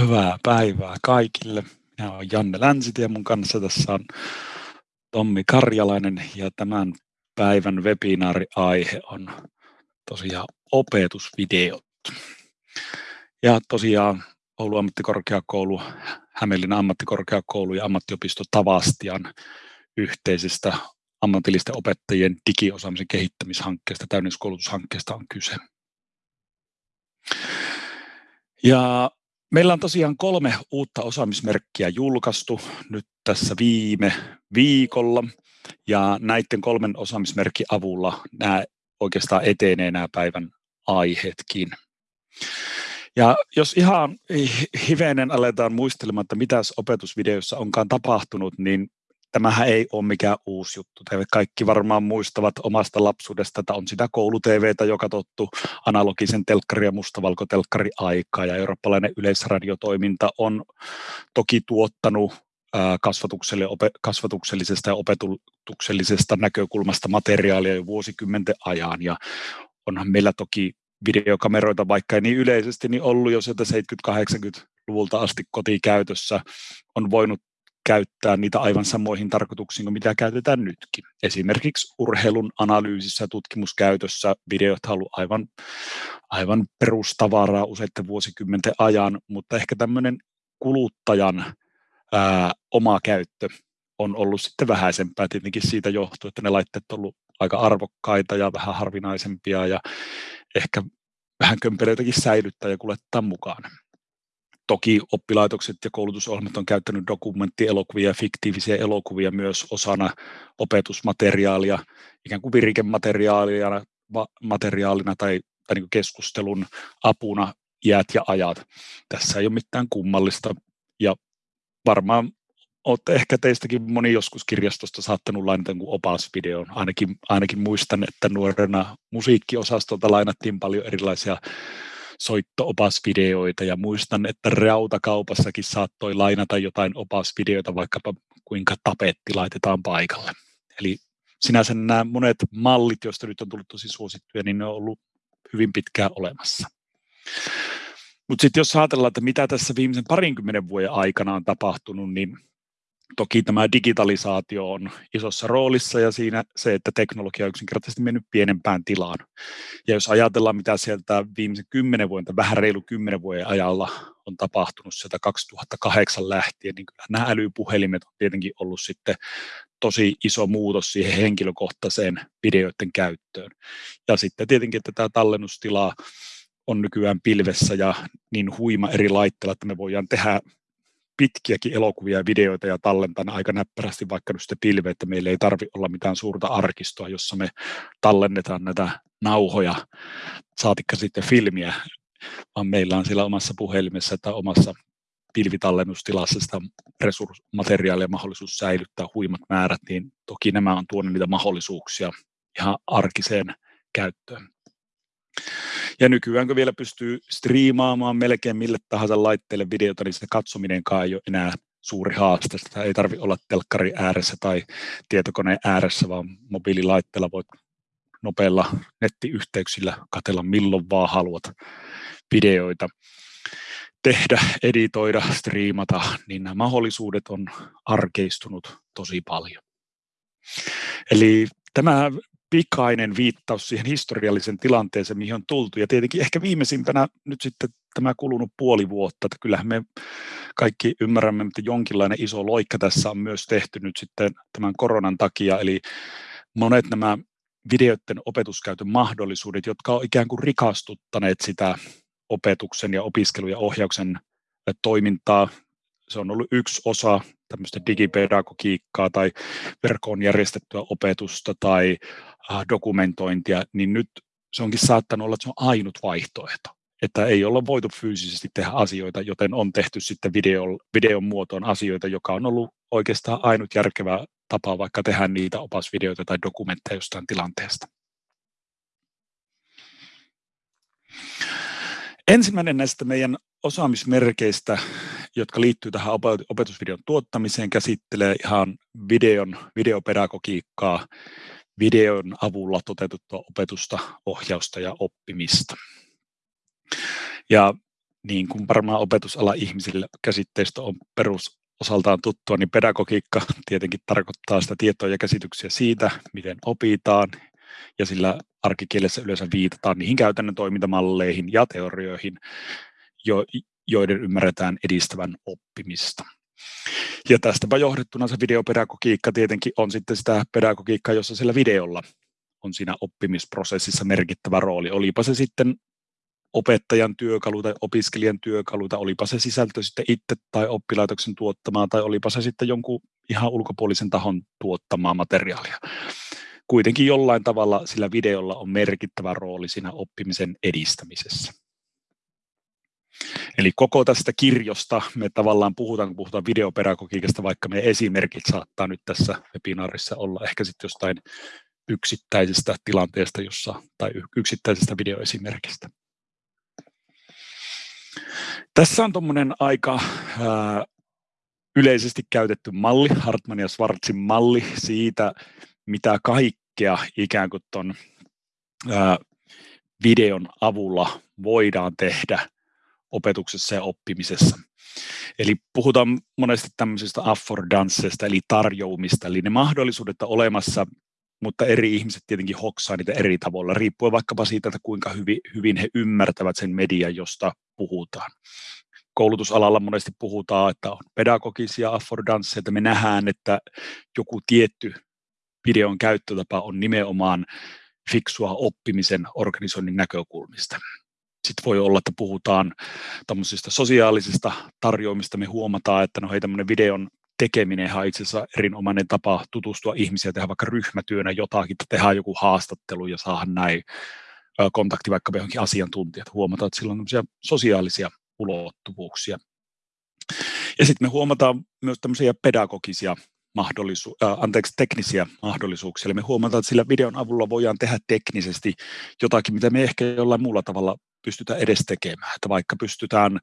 Hyvää päivää kaikille. Minä olen Janne Länsitie, mun kanssa tässä on Tommi Karjalainen ja tämän päivän webinaariaihe on tosiaan opetusvideot. Ja tosiaan Oulun ammattikorkeakoulu, Hämeenlinnan ammattikorkeakoulu ja ammattiopisto Tavastian yhteisestä ammatillisten opettajien digiosaamisen kehittämishankkeesta, täydennyskoulutushankkeesta on kyse. Ja Meillä on tosiaan kolme uutta osaamismerkkiä julkaistu nyt tässä viime viikolla ja näiden kolmen osaamismerkin avulla nämä oikeastaan etenee nämä päivän aiheetkin. Ja jos ihan hivenen aletaan muistelemaan, että mitä opetusvideossa onkaan tapahtunut, niin tämähän ei ole mikään uusi juttu. Te kaikki varmaan muistavat omasta lapsuudesta, että on sitä kouluTVtä, joka tottu analogisen telkkari- ja mustavalkotelkkari aikaa, ja eurooppalainen yleisradiotoiminta on toki tuottanut kasvatukselle, kasvatuksellisesta ja opetuksellisesta näkökulmasta materiaalia jo vuosikymmenten ajan, ja onhan meillä toki videokameroita, vaikka ei niin yleisesti, niin ollut jo sieltä 70-80-luvulta asti kotikäytössä, on voinut käyttää niitä aivan samoihin tarkoituksiin kuin mitä käytetään nytkin. Esimerkiksi urheilun analyysissä ja tutkimuskäytössä videot on ollut aivan, aivan perustavaraa useiden vuosikymmenten ajan, mutta ehkä tämmöinen kuluttajan ää, oma käyttö on ollut sitten vähäisempää tietenkin siitä johtuu, että ne laitteet on ollut aika arvokkaita ja vähän harvinaisempia ja ehkä vähän kömpelöitäkin säilyttää ja kuljettaa mukaan. Toki oppilaitokset ja koulutusohjelmat on käyttänyt dokumenttielokuvia ja fiktiivisiä elokuvia myös osana opetusmateriaalia, ikään kuin virikemateriaalina materiaalina tai, tai niin keskustelun apuna iät ja ajat. Tässä ei ole mitään kummallista ja varmaan olette ehkä teistäkin moni joskus kirjastosta saattanut lainata opasvideon. Ainakin, ainakin muistan, että nuorena musiikkiosastolta lainattiin paljon erilaisia soitto-opasvideoita ja muistan, että rautakaupassakin saattoi lainata jotain opasvideoita, vaikkapa kuinka tapetti laitetaan paikalle. Eli sinänsä nämä monet mallit, joista nyt on tullut tosi suosittuja, niin ne on ollut hyvin pitkään olemassa. Mutta sitten jos ajatellaan, että mitä tässä viimeisen parinkymmenen vuoden aikana on tapahtunut, niin Toki tämä digitalisaatio on isossa roolissa ja siinä se, että teknologia on yksinkertaisesti mennyt pienempään tilaan. Ja jos ajatellaan, mitä sieltä viimeisen kymmenen vuoden, vähän reilu kymmenen vuoden ajalla on tapahtunut sieltä 2008 lähtien, niin kyllä nämä älypuhelimet on tietenkin ollut sitten tosi iso muutos siihen henkilökohtaiseen videoiden käyttöön. Ja sitten tietenkin, että tämä tallennustila on nykyään pilvessä ja niin huima eri laitteilla, että me voidaan tehdä pitkiäkin elokuvia ja videoita ja tallentaa aika näppärästi vaikka nyt sitten pilve, että meillä ei tarvi olla mitään suurta arkistoa, jossa me tallennetaan näitä nauhoja, saatikka sitten filmiä, vaan meillä on siellä omassa puhelimessa tai omassa pilvitallennustilassa sitä resurssmateriaalia mahdollisuus säilyttää huimat määrät, niin toki nämä on tuonut niitä mahdollisuuksia ihan arkiseen käyttöön. Ja nykyään kun vielä pystyy striimaamaan melkein mille tahansa laitteelle videota, niin se katsominenkaan ei ole enää suuri haaste. Sitä ei tarvitse olla telkkari ääressä tai tietokoneen ääressä, vaan mobiililaitteella voit nopeilla nettiyhteyksillä katella milloin vaan haluat videoita tehdä, editoida, striimata, niin nämä mahdollisuudet on arkeistunut tosi paljon. Eli tämä pikainen viittaus siihen historiallisen tilanteeseen, mihin on tultu. Ja tietenkin ehkä viimeisimpänä nyt sitten tämä kulunut puoli vuotta, että kyllähän me kaikki ymmärrämme, että jonkinlainen iso loikka tässä on myös tehty nyt sitten tämän koronan takia, eli monet nämä videoiden opetuskäytön mahdollisuudet, jotka on ikään kuin rikastuttaneet sitä opetuksen ja opiskelun ja ohjauksen toimintaa. Se on ollut yksi osa tämmöistä digipedagogiikkaa tai verkkoon järjestettyä opetusta tai Äh, dokumentointia, niin nyt se onkin saattanut olla, että se on ainut vaihtoehto. Että ei olla voitu fyysisesti tehdä asioita, joten on tehty sitten video, videon muotoon asioita, joka on ollut oikeastaan ainut järkevä tapa vaikka tehdä niitä opasvideoita tai dokumentteja jostain tilanteesta. Ensimmäinen näistä meidän osaamismerkeistä, jotka liittyy tähän opetusvideon tuottamiseen, käsittelee ihan videon, videopedagogiikkaa videon avulla toteutettua opetusta, ohjausta ja oppimista. Ja niin kuin varmaan opetusala ihmisille käsitteistä on perusosaltaan tuttua, niin pedagogiikka tietenkin tarkoittaa sitä tietoa ja käsityksiä siitä, miten opitaan, ja sillä arkikielessä yleensä viitataan niihin käytännön toimintamalleihin ja teorioihin, jo, joiden ymmärretään edistävän oppimista. Ja tästäpä johdettuna se videopedagogiikka tietenkin on sitten sitä pedagogiikkaa, jossa sillä videolla on siinä oppimisprosessissa merkittävä rooli. Olipa se sitten opettajan työkalu tai opiskelijan työkalu, tai olipa se sisältö sitten itse tai oppilaitoksen tuottamaa, tai olipa se sitten jonkun ihan ulkopuolisen tahon tuottamaa materiaalia. Kuitenkin jollain tavalla sillä videolla on merkittävä rooli siinä oppimisen edistämisessä. Eli koko tästä kirjosta me tavallaan puhutaan, kun puhutaan videopedagogiikasta, vaikka me esimerkit saattaa nyt tässä webinaarissa olla ehkä sitten jostain yksittäisestä tilanteesta jossa, tai yksittäisestä videoesimerkistä. Tässä on tuommoinen aika ää, yleisesti käytetty malli, Hartman ja Schwarzin malli siitä, mitä kaikkea ikään kuin tuon videon avulla voidaan tehdä opetuksessa ja oppimisessa. Eli puhutaan monesti tämmöisistä affordanceista, eli tarjoumista, eli ne mahdollisuudet on olemassa, mutta eri ihmiset tietenkin hoksaa niitä eri tavoilla, riippuen vaikkapa siitä, että kuinka hyvin, hyvin he ymmärtävät sen median, josta puhutaan. Koulutusalalla monesti puhutaan, että on pedagogisia affordanceja, me nähdään, että joku tietty videon käyttötapa on nimenomaan fiksua oppimisen organisoinnin näkökulmista. Sitten voi olla, että puhutaan tämmöisistä sosiaalisista tarjoamista. Me huomataan, että no hei, tämmöinen videon tekeminen on itse asiassa erinomainen tapa tutustua ihmisiä, tehdä vaikka ryhmätyönä jotakin, että tehdään joku haastattelu ja saadaan näin kontakti vaikka johonkin asiantuntijat. Huomataan, että sillä on sosiaalisia ulottuvuuksia. Ja sitten me huomataan myös tämmöisiä pedagogisia mahdollisu- äh, anteeksi, teknisiä mahdollisuuksia. Eli me huomataan, että sillä videon avulla voidaan tehdä teknisesti jotakin, mitä me ehkä jollain muulla tavalla pystytään edes tekemään. Että vaikka pystytään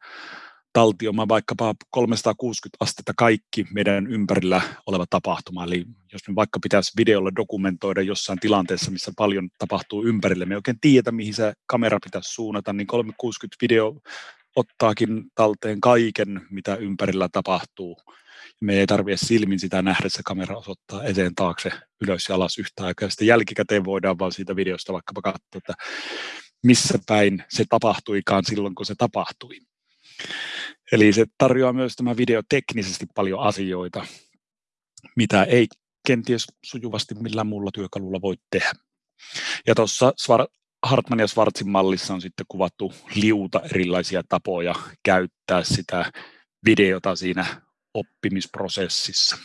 taltioimaan vaikkapa 360 astetta kaikki meidän ympärillä oleva tapahtuma. Eli jos me vaikka pitäisi videolla dokumentoida jossain tilanteessa, missä paljon tapahtuu ympärille, me ei oikein tiedä, mihin se kamera pitäisi suunnata, niin 360 video ottaakin talteen kaiken, mitä ympärillä tapahtuu. Me ei tarvitse silmin sitä nähdä, se kamera osoittaa eteen taakse ylös ja alas yhtä aikaa. Sitten jälkikäteen voidaan vaan siitä videosta vaikkapa katsoa, että missä päin se tapahtuikaan silloin, kun se tapahtui. Eli se tarjoaa myös tämä video teknisesti paljon asioita, mitä ei kenties sujuvasti millään muulla työkalulla voi tehdä. Ja tuossa Hartman ja Schwarzin mallissa on sitten kuvattu liuta erilaisia tapoja käyttää sitä videota siinä oppimisprosessissa.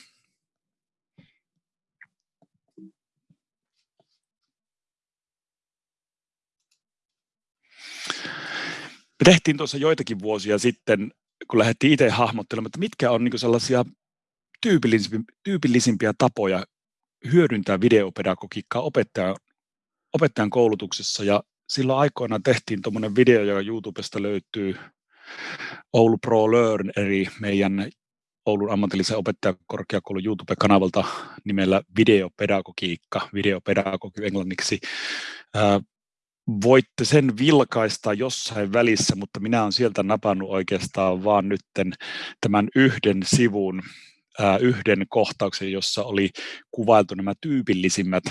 Me tehtiin tuossa joitakin vuosia sitten, kun lähdettiin itse hahmottelemaan, että mitkä on niin sellaisia tyypillisimpiä, tyypillisimpiä tapoja hyödyntää videopedagogiikkaa opettajan, opettajan koulutuksessa. Ja silloin aikoinaan tehtiin tuommoinen video, joka YouTubesta löytyy Oulu Pro Learn, eli meidän Oulun ammatillisen opettajakorkeakoulun YouTube-kanavalta nimellä Videopedagogiikka, videopedagogi englanniksi voitte sen vilkaista jossain välissä, mutta minä olen sieltä napannut oikeastaan vaan nytten tämän yhden sivun, yhden kohtauksen, jossa oli kuvailtu nämä tyypillisimmät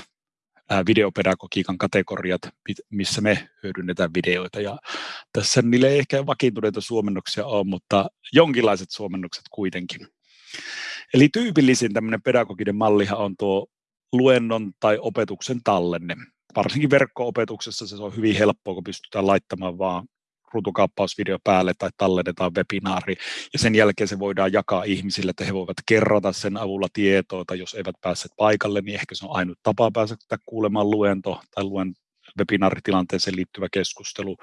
videopedagogiikan kategoriat, missä me hyödynnetään videoita. Ja tässä niille ei ehkä vakiintuneita suomennoksia ole, mutta jonkinlaiset suomennokset kuitenkin. Eli tyypillisin tämmöinen pedagoginen mallihan on tuo luennon tai opetuksen tallenne varsinkin verkko-opetuksessa se on hyvin helppoa, kun pystytään laittamaan vaan ruutukaappausvideo päälle tai tallennetaan webinaari, ja sen jälkeen se voidaan jakaa ihmisille, että he voivat kerrata sen avulla tietoa, tai jos eivät pääse paikalle, niin ehkä se on ainut tapa päästä kuulemaan luento tai luen webinaaritilanteeseen liittyvä keskustelu.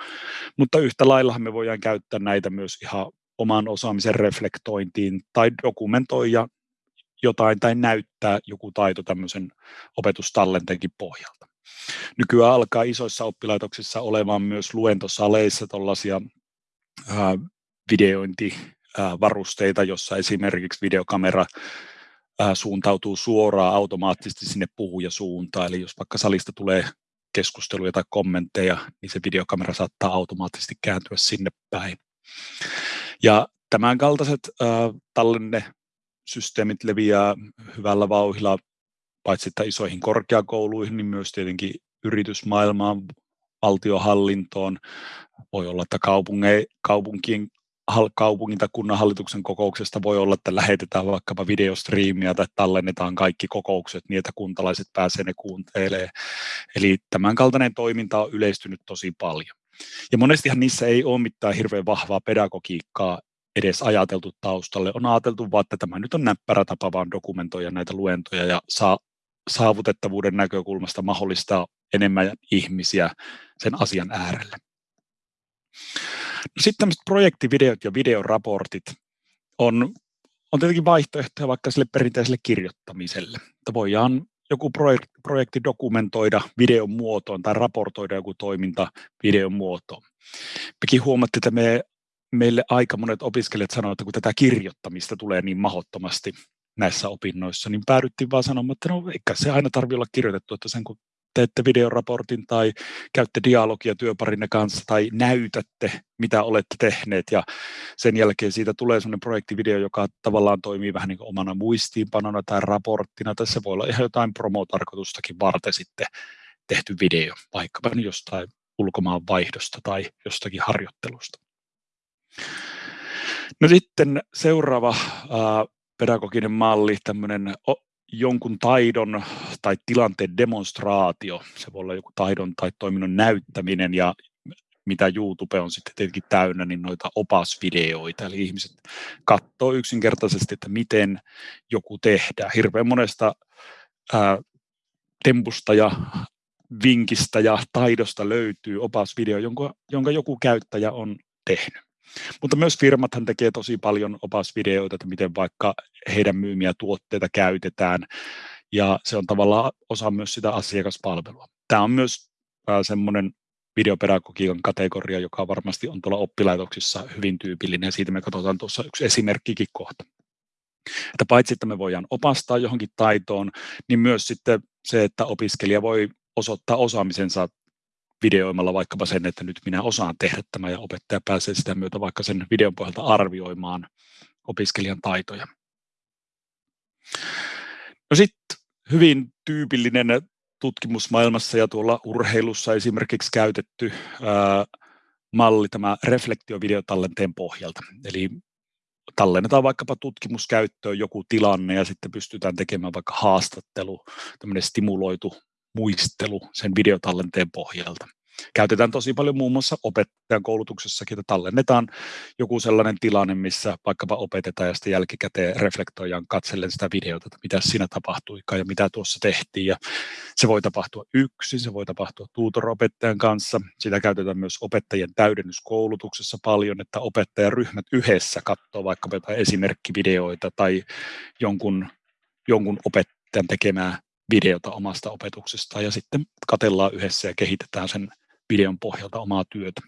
Mutta yhtä laillahan me voidaan käyttää näitä myös ihan oman osaamisen reflektointiin tai dokumentoida jotain tai näyttää joku taito tämmöisen opetustallenteenkin pohjalta. Nykyään alkaa isoissa oppilaitoksissa olemaan myös luentosaleissa tällaisia videointivarusteita, jossa esimerkiksi videokamera suuntautuu suoraan automaattisesti sinne puhujasuuntaan. Eli jos vaikka salista tulee keskusteluja tai kommentteja, niin se videokamera saattaa automaattisesti kääntyä sinne päin. Ja tämän kaltaiset äh, tallennesysteemit leviää hyvällä vauhilla paitsi että isoihin korkeakouluihin, niin myös tietenkin yritysmaailmaan, valtiohallintoon. Voi olla, että kaupunkien kaupungin tai kunnan hallituksen kokouksesta voi olla, että lähetetään vaikkapa videostriimiä tai tallennetaan kaikki kokoukset niin, että kuntalaiset pääsee ne kuuntelee. Eli tämän kaltainen toiminta on yleistynyt tosi paljon. Ja monestihan niissä ei ole mitään hirveän vahvaa pedagogiikkaa edes ajateltu taustalle. On ajateltu vaan, että tämä nyt on näppärä tapa vaan dokumentoida näitä luentoja ja saa saavutettavuuden näkökulmasta mahdollistaa enemmän ihmisiä sen asian äärelle. No sitten tämmöiset projektivideot ja videoraportit on, on tietenkin vaihtoehtoja vaikka sille perinteiselle kirjoittamiselle. Että voidaan joku projekti, projekti dokumentoida videon muotoon tai raportoida joku toiminta videon muotoon. Mekin huomattiin, että me, meille aika monet opiskelijat sanoivat, että kun tätä kirjoittamista tulee niin mahottomasti näissä opinnoissa, niin päädyttiin vaan sanomaan, että no eikä se aina tarvitse olla kirjoitettu, että sen kun teette videoraportin tai käytte dialogia työparinne kanssa tai näytätte, mitä olette tehneet ja sen jälkeen siitä tulee sellainen projektivideo, joka tavallaan toimii vähän niin kuin omana muistiinpanona tai raporttina, tai se voi olla ihan jotain promotarkoitustakin varten sitten tehty video, vaikkapa jostain ulkomaan vaihdosta tai jostakin harjoittelusta. No sitten seuraava pedagoginen malli, tämmöinen jonkun taidon tai tilanteen demonstraatio. Se voi olla joku taidon tai toiminnon näyttäminen ja mitä YouTube on sitten tietenkin täynnä, niin noita opasvideoita. Eli ihmiset katsoo yksinkertaisesti, että miten joku tehdään. Hirveän monesta ää, tempusta ja vinkistä ja taidosta löytyy opasvideo, jonka, jonka joku käyttäjä on tehnyt. Mutta myös firmathan tekee tosi paljon opasvideoita, että miten vaikka heidän myymiä tuotteita käytetään, ja se on tavallaan osa myös sitä asiakaspalvelua. Tämä on myös semmoinen videopedagogiikan kategoria, joka varmasti on tuolla oppilaitoksissa hyvin tyypillinen, ja siitä me katsotaan tuossa yksi esimerkkikin kohta. Että paitsi, että me voidaan opastaa johonkin taitoon, niin myös sitten se, että opiskelija voi osoittaa osaamisensa videoimalla vaikkapa sen, että nyt minä osaan tehdä tämä ja opettaja pääsee sitä myötä vaikka sen videon pohjalta arvioimaan opiskelijan taitoja. No sitten hyvin tyypillinen tutkimusmaailmassa ja tuolla urheilussa esimerkiksi käytetty ää, malli tämä reflektiovideotallenteen pohjalta. Eli tallennetaan vaikkapa tutkimuskäyttöön joku tilanne ja sitten pystytään tekemään vaikka haastattelu, tämmöinen stimuloitu muistelu sen videotallenteen pohjalta. Käytetään tosi paljon muun muassa opettajan koulutuksessakin, että tallennetaan joku sellainen tilanne, missä vaikkapa opetetaan ja sitten jälkikäteen reflektoidaan katsellen sitä videota, että mitä siinä tapahtuikaan ja mitä tuossa tehtiin. Ja se voi tapahtua yksin, se voi tapahtua tuutoropettajan kanssa. Sitä käytetään myös opettajien täydennyskoulutuksessa paljon, että opettajaryhmät yhdessä katsoo vaikkapa jotain esimerkkivideoita tai jonkun, jonkun opettajan tekemää videota omasta opetuksestaan ja sitten katellaan yhdessä ja kehitetään sen videon pohjalta omaa työtä.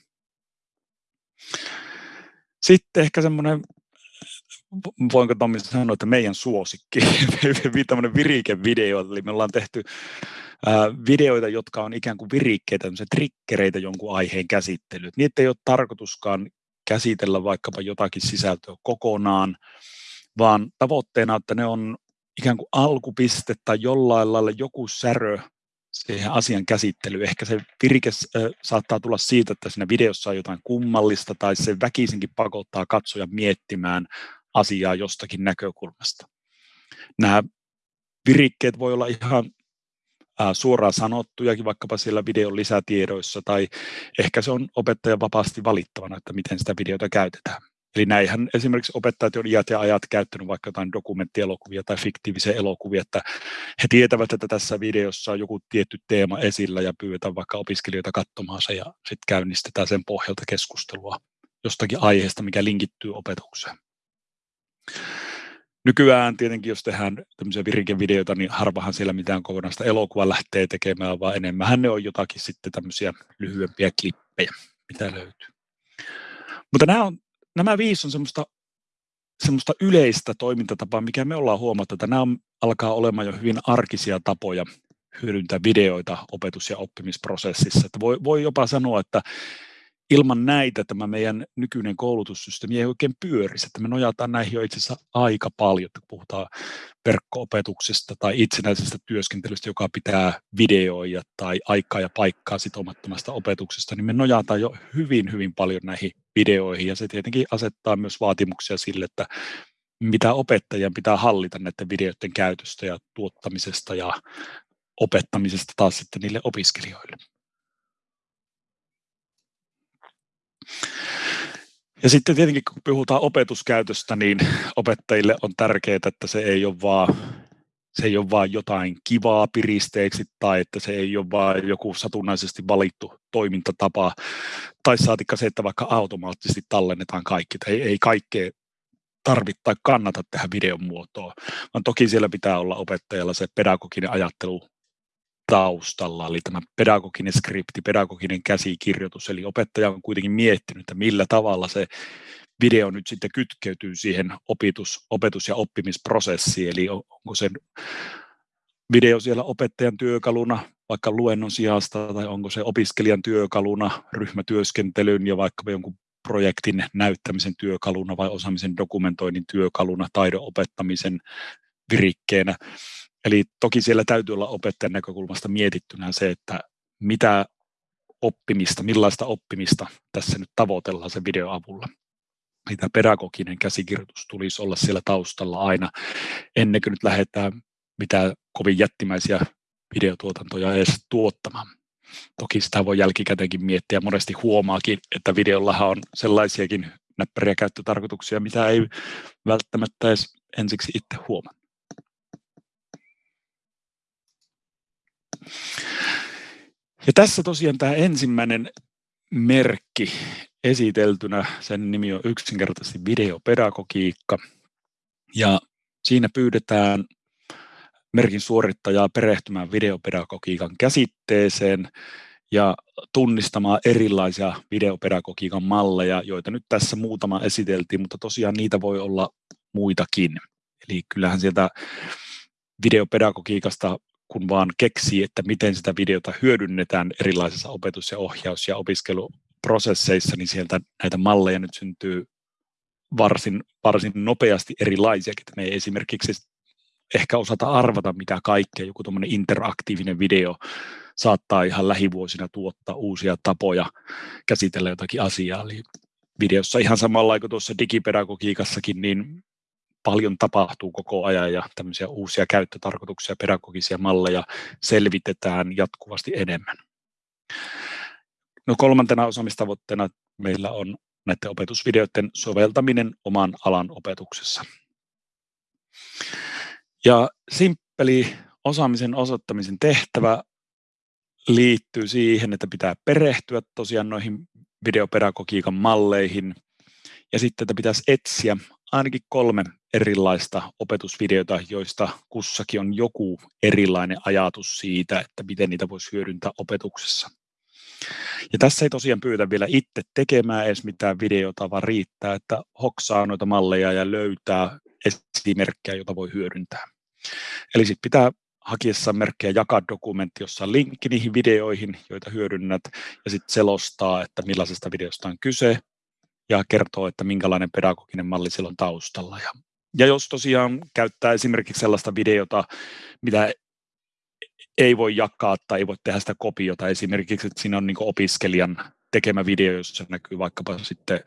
Sitten ehkä semmoinen, voinko Tommi sanoa, että meidän suosikki, tämmöinen virikevideo, eli me ollaan tehty videoita, jotka on ikään kuin virikkeitä, trikkereitä jonkun aiheen käsittelyyn. Niitä ei ole tarkoituskaan käsitellä vaikkapa jotakin sisältöä kokonaan, vaan tavoitteena, että ne on ikään kuin alkupiste tai jollain lailla joku särö siihen asian käsittelyyn. Ehkä se virke saattaa tulla siitä, että siinä videossa on jotain kummallista tai se väkisinkin pakottaa katsoja miettimään asiaa jostakin näkökulmasta. Nämä virikkeet voi olla ihan suoraan sanottujakin vaikkapa siellä videon lisätiedoissa tai ehkä se on opettajan vapaasti valittavana, että miten sitä videota käytetään. Eli näinhän esimerkiksi opettajat on iät ja ajat käyttänyt vaikka jotain dokumenttielokuvia tai fiktiivisiä elokuvia, että he tietävät, että tässä videossa on joku tietty teema esillä ja pyydetään vaikka opiskelijoita katsomaan se ja sitten käynnistetään sen pohjalta keskustelua jostakin aiheesta, mikä linkittyy opetukseen. Nykyään tietenkin, jos tehdään tämmöisiä virikevideoita, niin harvahan siellä mitään kokonaista elokuvaa lähtee tekemään, vaan enemmän ne on jotakin sitten tämmöisiä lyhyempiä klippejä, mitä löytyy. Mutta nämä on nämä viisi on semmoista, semmoista yleistä toimintatapaa, mikä me ollaan huomattu, että nämä alkaa olemaan jo hyvin arkisia tapoja hyödyntää videoita opetus- ja oppimisprosessissa. Että voi, voi jopa sanoa, että ilman näitä tämä meidän nykyinen koulutussysteemi ei oikein pyörisi, että me nojataan näihin jo itse asiassa aika paljon, että puhutaan verkko-opetuksesta tai itsenäisestä työskentelystä, joka pitää videoida tai aikaa ja paikkaa sitomattomasta opetuksesta, niin me nojataan jo hyvin, hyvin paljon näihin videoihin ja se tietenkin asettaa myös vaatimuksia sille, että mitä opettajien pitää hallita näiden videoiden käytöstä ja tuottamisesta ja opettamisesta taas sitten niille opiskelijoille. Ja sitten tietenkin kun puhutaan opetuskäytöstä, niin opettajille on tärkeää, että se ei ole vaan se ei ole vain jotain kivaa piristeeksi tai että se ei ole vain joku satunnaisesti valittu toimintatapa tai saatikka se, että vaikka automaattisesti tallennetaan kaikki. Ei, ei kaikkea tarvitse tai kannata tehdä videon muotoa, vaan toki siellä pitää olla opettajalla se pedagoginen ajattelu taustalla, eli tämä pedagoginen skripti, pedagoginen käsikirjoitus, eli opettaja on kuitenkin miettinyt, että millä tavalla se video nyt sitten kytkeytyy siihen opetus, opetus- ja oppimisprosessiin, eli onko se video siellä opettajan työkaluna vaikka luennon sijasta, tai onko se opiskelijan työkaluna ryhmätyöskentelyn ja vaikka jonkun projektin näyttämisen työkaluna vai osaamisen dokumentoinnin työkaluna, taidon opettamisen virikkeenä. Eli toki siellä täytyy olla opettajan näkökulmasta mietittynä se, että mitä oppimista, millaista oppimista tässä nyt tavoitellaan sen videon avulla. Mitä pedagoginen käsikirjoitus tulisi olla siellä taustalla aina, ennen kuin nyt lähdetään mitään kovin jättimäisiä videotuotantoja edes tuottamaan. Toki sitä voi jälkikäteenkin miettiä. Monesti huomaakin, että videollahan on sellaisiakin näppäriä käyttötarkoituksia, mitä ei välttämättä edes ensiksi itse huomaa. Ja tässä tosiaan tämä ensimmäinen merkki esiteltynä, sen nimi on yksinkertaisesti videopedagogiikka. Ja siinä pyydetään merkin suorittajaa perehtymään videopedagogiikan käsitteeseen ja tunnistamaan erilaisia videopedagogiikan malleja, joita nyt tässä muutama esiteltiin, mutta tosiaan niitä voi olla muitakin. Eli kyllähän sieltä videopedagogiikasta kun vaan keksii, että miten sitä videota hyödynnetään erilaisissa opetus- ja ohjaus- ja opiskeluprosesseissa, niin sieltä näitä malleja nyt syntyy varsin, varsin nopeasti erilaisiakin. Me ei esimerkiksi ehkä osata arvata, mitä kaikkea joku tuommoinen interaktiivinen video saattaa ihan lähivuosina tuottaa uusia tapoja käsitellä jotakin asiaa. Eli videossa ihan samalla kuin tuossa digipedagogiikassakin, niin paljon tapahtuu koko ajan ja tämmöisiä uusia käyttötarkoituksia, pedagogisia malleja selvitetään jatkuvasti enemmän. No kolmantena osaamistavoitteena meillä on näiden opetusvideoiden soveltaminen oman alan opetuksessa. Ja simppeli osaamisen osoittamisen tehtävä liittyy siihen, että pitää perehtyä tosiaan noihin videopedagogiikan malleihin ja sitten, että pitäisi etsiä ainakin kolme erilaista opetusvideota, joista kussakin on joku erilainen ajatus siitä, että miten niitä voisi hyödyntää opetuksessa. Ja tässä ei tosiaan pyytä vielä itse tekemään edes mitään videota, vaan riittää, että hoksaa noita malleja ja löytää esimerkkejä, joita voi hyödyntää. Eli sitten pitää hakiessa merkkejä jakaa dokumentti, jossa on linkki niihin videoihin, joita hyödynnät, ja sitten selostaa, että millaisesta videosta on kyse, ja kertoo, että minkälainen pedagoginen malli siellä on taustalla. Ja, ja jos tosiaan käyttää esimerkiksi sellaista videota, mitä ei voi jakaa tai ei voi tehdä sitä kopiota, esimerkiksi että siinä on niin opiskelijan tekemä video, jossa näkyy vaikkapa sitten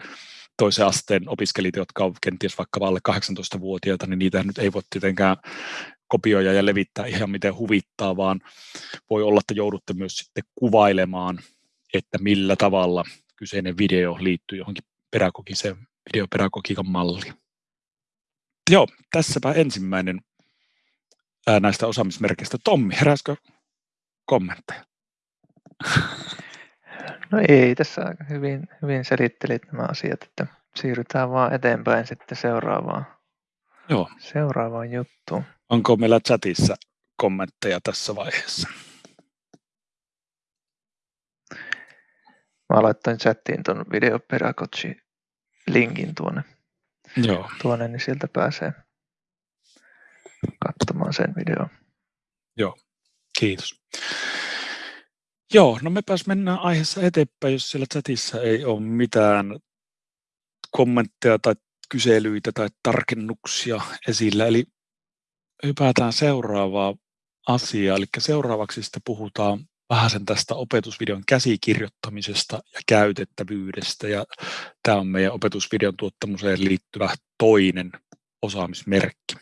toisen asteen opiskelijat, jotka ovat kenties vaikka alle 18-vuotiaita, niin niitä nyt ei voi tietenkään kopioida ja levittää ihan miten huvittaa, vaan voi olla, että joudutte myös sitten kuvailemaan, että millä tavalla kyseinen video liittyy johonkin pedagogisen videopedagogiikan malli. Joo, tässäpä ensimmäinen ää, näistä osaamismerkeistä. Tommi, heräskö kommentteja? No ei, tässä aika hyvin, hyvin selittelit nämä asiat, että siirrytään vaan eteenpäin sitten seuraavaan, Joo. seuraavaan juttuun. Onko meillä chatissa kommentteja tässä vaiheessa? Mä laittain chattiin tuon videopedagogi linkin tuonne, Joo. tuonne, niin sieltä pääsee katsomaan sen videon. Joo, kiitos. Joo, no mepäs mennään aiheessa eteenpäin, jos siellä chatissa ei ole mitään kommentteja tai kyselyitä tai tarkennuksia esillä. Eli hypätään seuraavaa asiaa. Eli seuraavaksi sitten puhutaan vähän sen tästä opetusvideon käsikirjoittamisesta ja käytettävyydestä. Ja tämä on meidän opetusvideon tuottamuseen liittyvä toinen osaamismerkki.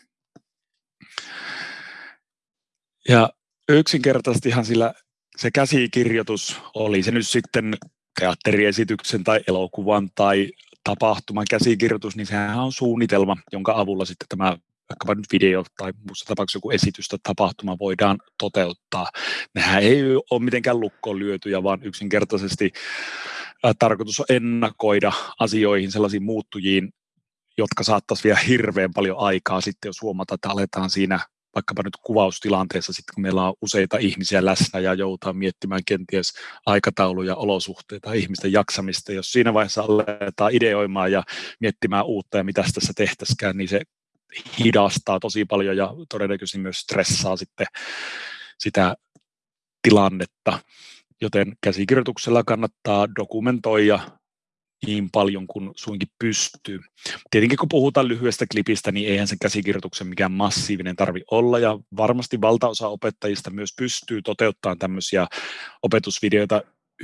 Ja yksinkertaisestihan sillä se käsikirjoitus oli se nyt sitten teatteriesityksen tai elokuvan tai tapahtuman käsikirjoitus, niin sehän on suunnitelma, jonka avulla sitten tämä vaikkapa nyt video tai muussa tapauksessa joku esitys tai tapahtuma voidaan toteuttaa. Nehän ei ole mitenkään lukkoon lyötyjä, vaan yksinkertaisesti tarkoitus on ennakoida asioihin, sellaisiin muuttujiin, jotka saattaisi vielä hirveän paljon aikaa sitten, jos huomata, että aletaan siinä vaikkapa nyt kuvaustilanteessa, sitten kun meillä on useita ihmisiä läsnä ja joudutaan miettimään kenties aikatauluja, olosuhteita, ihmisten jaksamista. Jos siinä vaiheessa aletaan ideoimaan ja miettimään uutta ja mitä tässä tehtäisikään, niin se hidastaa tosi paljon ja todennäköisesti myös stressaa sitten sitä tilannetta. Joten käsikirjoituksella kannattaa dokumentoida niin paljon kuin suinkin pystyy. Tietenkin kun puhutaan lyhyestä klipistä, niin eihän sen käsikirjoituksen mikään massiivinen tarvi olla, ja varmasti valtaosa opettajista myös pystyy toteuttamaan tämmöisiä opetusvideoita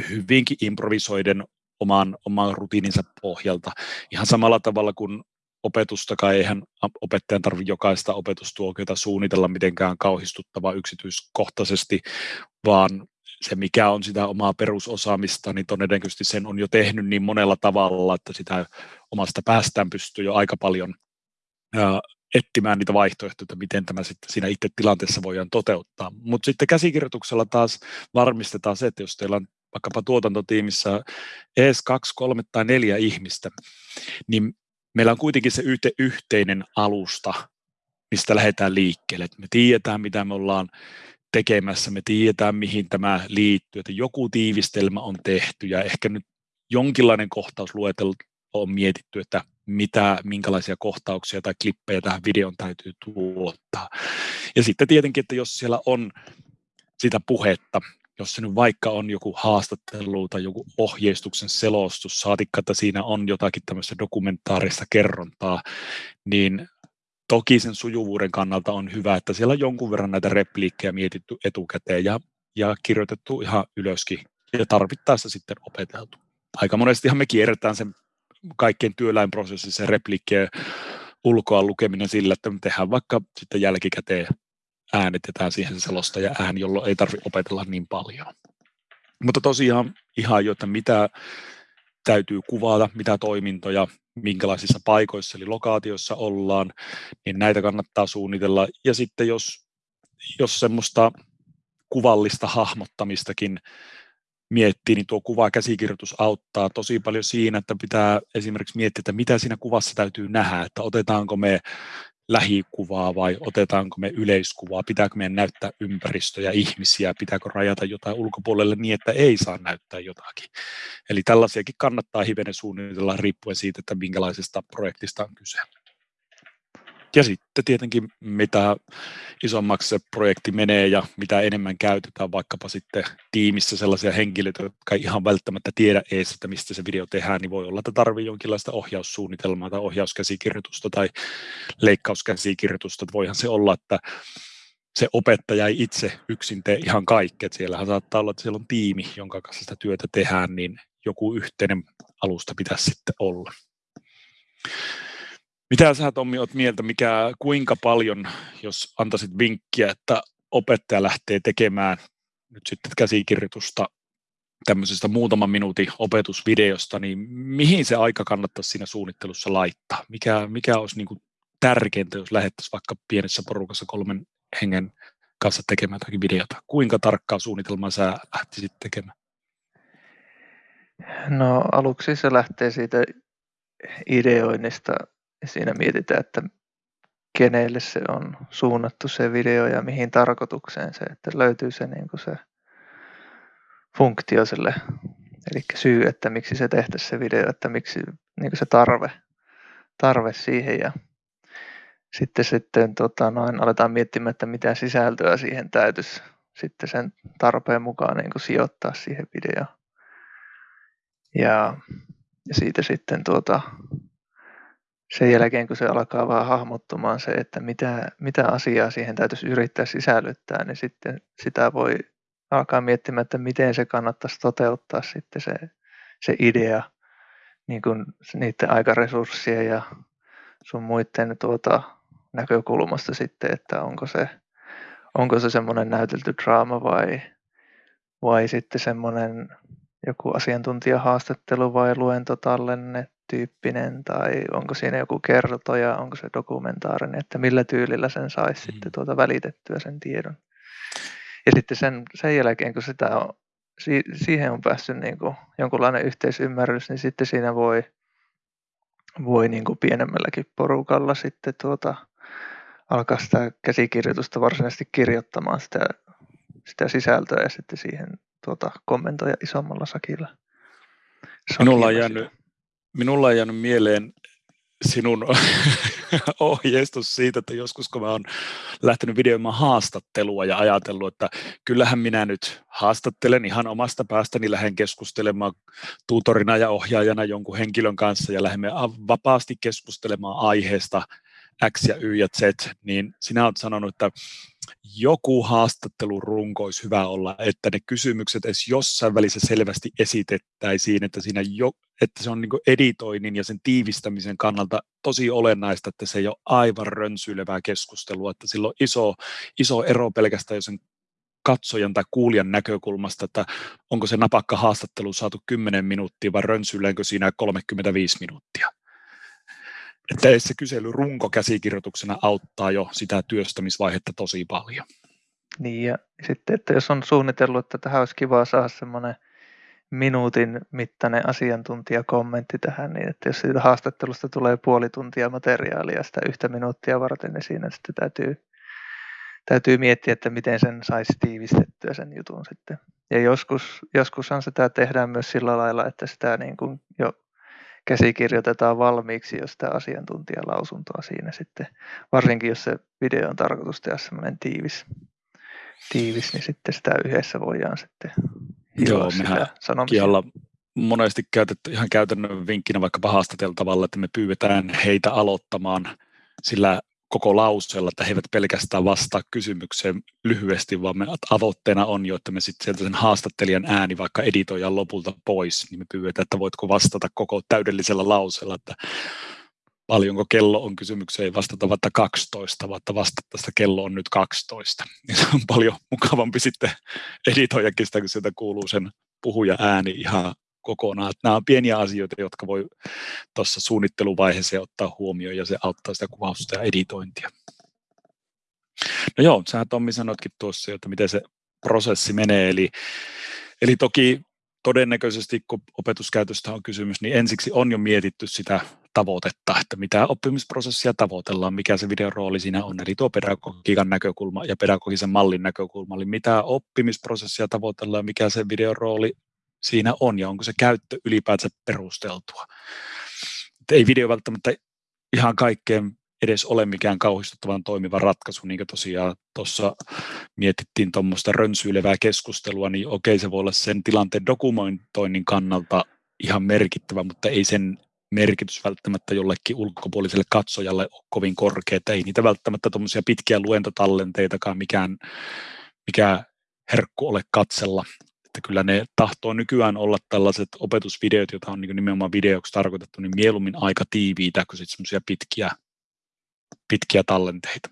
hyvinkin improvisoiden oman, oman rutiininsa pohjalta. Ihan samalla tavalla kuin opetustakaan, eihän opettajan tarvitse jokaista opetustuokiota suunnitella mitenkään kauhistuttavaa yksityiskohtaisesti, vaan se, mikä on sitä omaa perusosaamista, niin todennäköisesti sen on jo tehnyt niin monella tavalla, että sitä omasta päästään pystyy jo aika paljon ää, etsimään niitä vaihtoehtoja, että miten tämä sitten siinä itse tilanteessa voidaan toteuttaa. Mutta sitten käsikirjoituksella taas varmistetaan se, että jos teillä on vaikkapa tuotantotiimissä edes kaksi, kolme tai neljä ihmistä, niin meillä on kuitenkin se yhteinen alusta, mistä lähdetään liikkeelle. me tiedetään, mitä me ollaan tekemässä, me tiedetään, mihin tämä liittyy, että joku tiivistelmä on tehty ja ehkä nyt jonkinlainen kohtausluetelma on mietitty, että mitä, minkälaisia kohtauksia tai klippejä tähän videon täytyy tuottaa. Ja sitten tietenkin, että jos siellä on sitä puhetta, jos se nyt vaikka on joku haastattelu tai joku ohjeistuksen selostus, saatikka, että siinä on jotakin tämmöistä dokumentaarista kerrontaa, niin toki sen sujuvuuden kannalta on hyvä, että siellä on jonkun verran näitä repliikkejä mietitty etukäteen ja, ja kirjoitettu ihan ylöskin ja tarvittaessa sitten opeteltu. Aika monestihan me kierretään sen kaikkien työläinprosessin se repliikkien ulkoa lukeminen sillä, että me tehdään vaikka sitten jälkikäteen äänitetään siihen se selostaja ääni, jolloin ei tarvitse opetella niin paljon. Mutta tosiaan ihan jo, että mitä täytyy kuvata, mitä toimintoja, minkälaisissa paikoissa eli lokaatioissa ollaan, niin näitä kannattaa suunnitella. Ja sitten jos, jos semmoista kuvallista hahmottamistakin miettii, niin tuo kuva käsikirjoitus auttaa tosi paljon siinä, että pitää esimerkiksi miettiä, että mitä siinä kuvassa täytyy nähdä, että otetaanko me lähikuvaa vai otetaanko me yleiskuvaa, pitääkö meidän näyttää ympäristöjä, ihmisiä, pitääkö rajata jotain ulkopuolelle niin, että ei saa näyttää jotakin. Eli tällaisiakin kannattaa hivenen suunnitella riippuen siitä, että minkälaisesta projektista on kyse. Ja sitten tietenkin mitä isommaksi se projekti menee ja mitä enemmän käytetään vaikkapa sitten tiimissä sellaisia henkilöitä, jotka ei ihan välttämättä tiedä edes, että mistä se video tehdään, niin voi olla, että tarvii jonkinlaista ohjaussuunnitelmaa tai ohjauskäsikirjoitusta tai leikkauskäsikirjoitusta. Että voihan se olla, että se opettaja ei itse yksin tee ihan kaikkea. Siellähän saattaa olla, että siellä on tiimi, jonka kanssa sitä työtä tehdään, niin joku yhteinen alusta pitäisi sitten olla. Mitä sä Tommi oot mieltä, mikä, kuinka paljon, jos antaisit vinkkiä, että opettaja lähtee tekemään nyt sitten käsikirjoitusta tämmöisestä muutaman minuutin opetusvideosta, niin mihin se aika kannattaisi siinä suunnittelussa laittaa? Mikä, mikä olisi niin kuin tärkeintä, jos lähettäisiin vaikka pienessä porukassa kolmen hengen kanssa tekemään jotakin videota? Kuinka tarkkaa suunnitelmaa sä lähtisit tekemään? No aluksi se lähtee siitä ideoinnista ja siinä mietitään, että kenelle se on suunnattu se video ja mihin tarkoitukseen se, että löytyy se, niin kuin se funktio sille, eli syy, että miksi se tehtäisiin se video, että miksi niin kuin se tarve, tarve siihen ja sitten, sitten tota, noin, aletaan miettimään, että mitä sisältöä siihen täytyisi sitten sen tarpeen mukaan niin kuin sijoittaa siihen videoon. Ja, ja siitä sitten tuota, sen jälkeen, kun se alkaa vaan hahmottumaan se, että mitä, mitä asiaa siihen täytyisi yrittää sisällyttää, niin sitten sitä voi alkaa miettimään, että miten se kannattaisi toteuttaa sitten se, se idea niin kuin niiden aikaresurssien ja sun muiden tuota, näkökulmasta sitten, että onko se, onko se semmoinen näytelty draama vai, vai sitten semmoinen joku asiantuntijahaastattelu vai luentotallenne tyyppinen tai onko siinä joku kertoja, onko se dokumentaarinen, että millä tyylillä sen saisi mm. sitten tuota välitettyä sen tiedon. Ja sitten sen, sen jälkeen, kun sitä on, si, siihen on päässyt niin kuin jonkunlainen yhteisymmärrys, niin sitten siinä voi, voi niin kuin pienemmälläkin porukalla sitten tuota, alkaa sitä käsikirjoitusta varsinaisesti kirjoittamaan sitä, sitä sisältöä ja sitten siihen tuota, kommentoida isommalla sakilla. Minulla on, jäänyt, minulla on jäänyt mieleen sinun ohjeistus siitä, että joskus kun mä oon lähtenyt videoimaan haastattelua ja ajatellut, että kyllähän minä nyt haastattelen ihan omasta päästäni, lähden keskustelemaan tutorina ja ohjaajana jonkun henkilön kanssa ja lähdemme vapaasti keskustelemaan aiheesta X ja Y ja Z, niin sinä olet sanonut, että joku haastattelurunko olisi hyvä olla, että ne kysymykset edes jossain välissä selvästi esitettäisiin, että, siinä jo, että se on niin editoinnin ja sen tiivistämisen kannalta tosi olennaista, että se ei ole aivan rönsyilevää keskustelua, että sillä on iso, iso ero pelkästään jo sen katsojan tai kuulijan näkökulmasta, että onko se napakka haastattelu saatu 10 minuuttia vai rönsyilläänkö siinä 35 minuuttia että se kysely runko käsikirjoituksena auttaa jo sitä työstämisvaihetta tosi paljon. Niin ja sitten, että jos on suunnitellut, että tähän olisi kiva saada semmoinen minuutin mittainen asiantuntijakommentti tähän, niin että jos siitä haastattelusta tulee puoli tuntia materiaalia sitä yhtä minuuttia varten, niin siinä sitten täytyy, täytyy miettiä, että miten sen saisi tiivistettyä sen jutun sitten. Ja joskus, joskushan sitä tehdään myös sillä lailla, että sitä niin kuin jo käsikirjoitetaan valmiiksi jo sitä asiantuntijalausuntoa siinä sitten. Varsinkin jos se video on tarkoitus tehdä semmoinen tiivis, tiivis, niin sitten sitä yhdessä voidaan sitten Joo, mehän Kialla monesti käytetty ihan käytännön vinkkinä vaikkapa haastateltavalla, että me pyydetään heitä aloittamaan sillä koko lauseella, että he eivät pelkästään vastaa kysymykseen lyhyesti, vaan me avoitteena on jo, että me sitten sieltä sen haastattelijan ääni vaikka editoidaan lopulta pois, niin me pyydetään, että voitko vastata koko täydellisellä lauseella, että paljonko kello on kysymykseen, ei vastata vaikka 12, vaan vastata, että kello on nyt 12. Niin se on paljon mukavampi sitten editoijakin sitä, kun sieltä kuuluu sen puhuja ääni ihan kokonaan. Nämä on pieniä asioita, jotka voi tuossa suunnitteluvaiheessa ottaa huomioon ja se auttaa sitä kuvausta ja editointia. No joo, sä Tommi sanoitkin tuossa, että miten se prosessi menee, eli, eli toki todennäköisesti, kun opetuskäytöstä on kysymys, niin ensiksi on jo mietitty sitä tavoitetta, että mitä oppimisprosessia tavoitellaan, mikä se videon rooli siinä on, eli tuo pedagogiikan näkökulma ja pedagogisen mallin näkökulma, eli mitä oppimisprosessia tavoitellaan, mikä se videon rooli siinä on ja onko se käyttö ylipäänsä perusteltua. Että ei video välttämättä ihan kaikkeen edes ole mikään kauhistuttavan toimiva ratkaisu, niin kuin tosiaan tuossa mietittiin tuommoista rönsyilevää keskustelua, niin okei, se voi olla sen tilanteen dokumentoinnin kannalta ihan merkittävä, mutta ei sen merkitys välttämättä jollekin ulkopuoliselle katsojalle ole kovin korkea, että ei niitä välttämättä tuommoisia pitkiä luentotallenteitakaan mikään, mikä herkku ole katsella, että kyllä ne tahtoo nykyään olla tällaiset opetusvideot, joita on niin nimenomaan videoksi tarkoitettu, niin mieluummin aika tiiviitä kuin sitten semmoisia pitkiä, pitkiä tallenteita.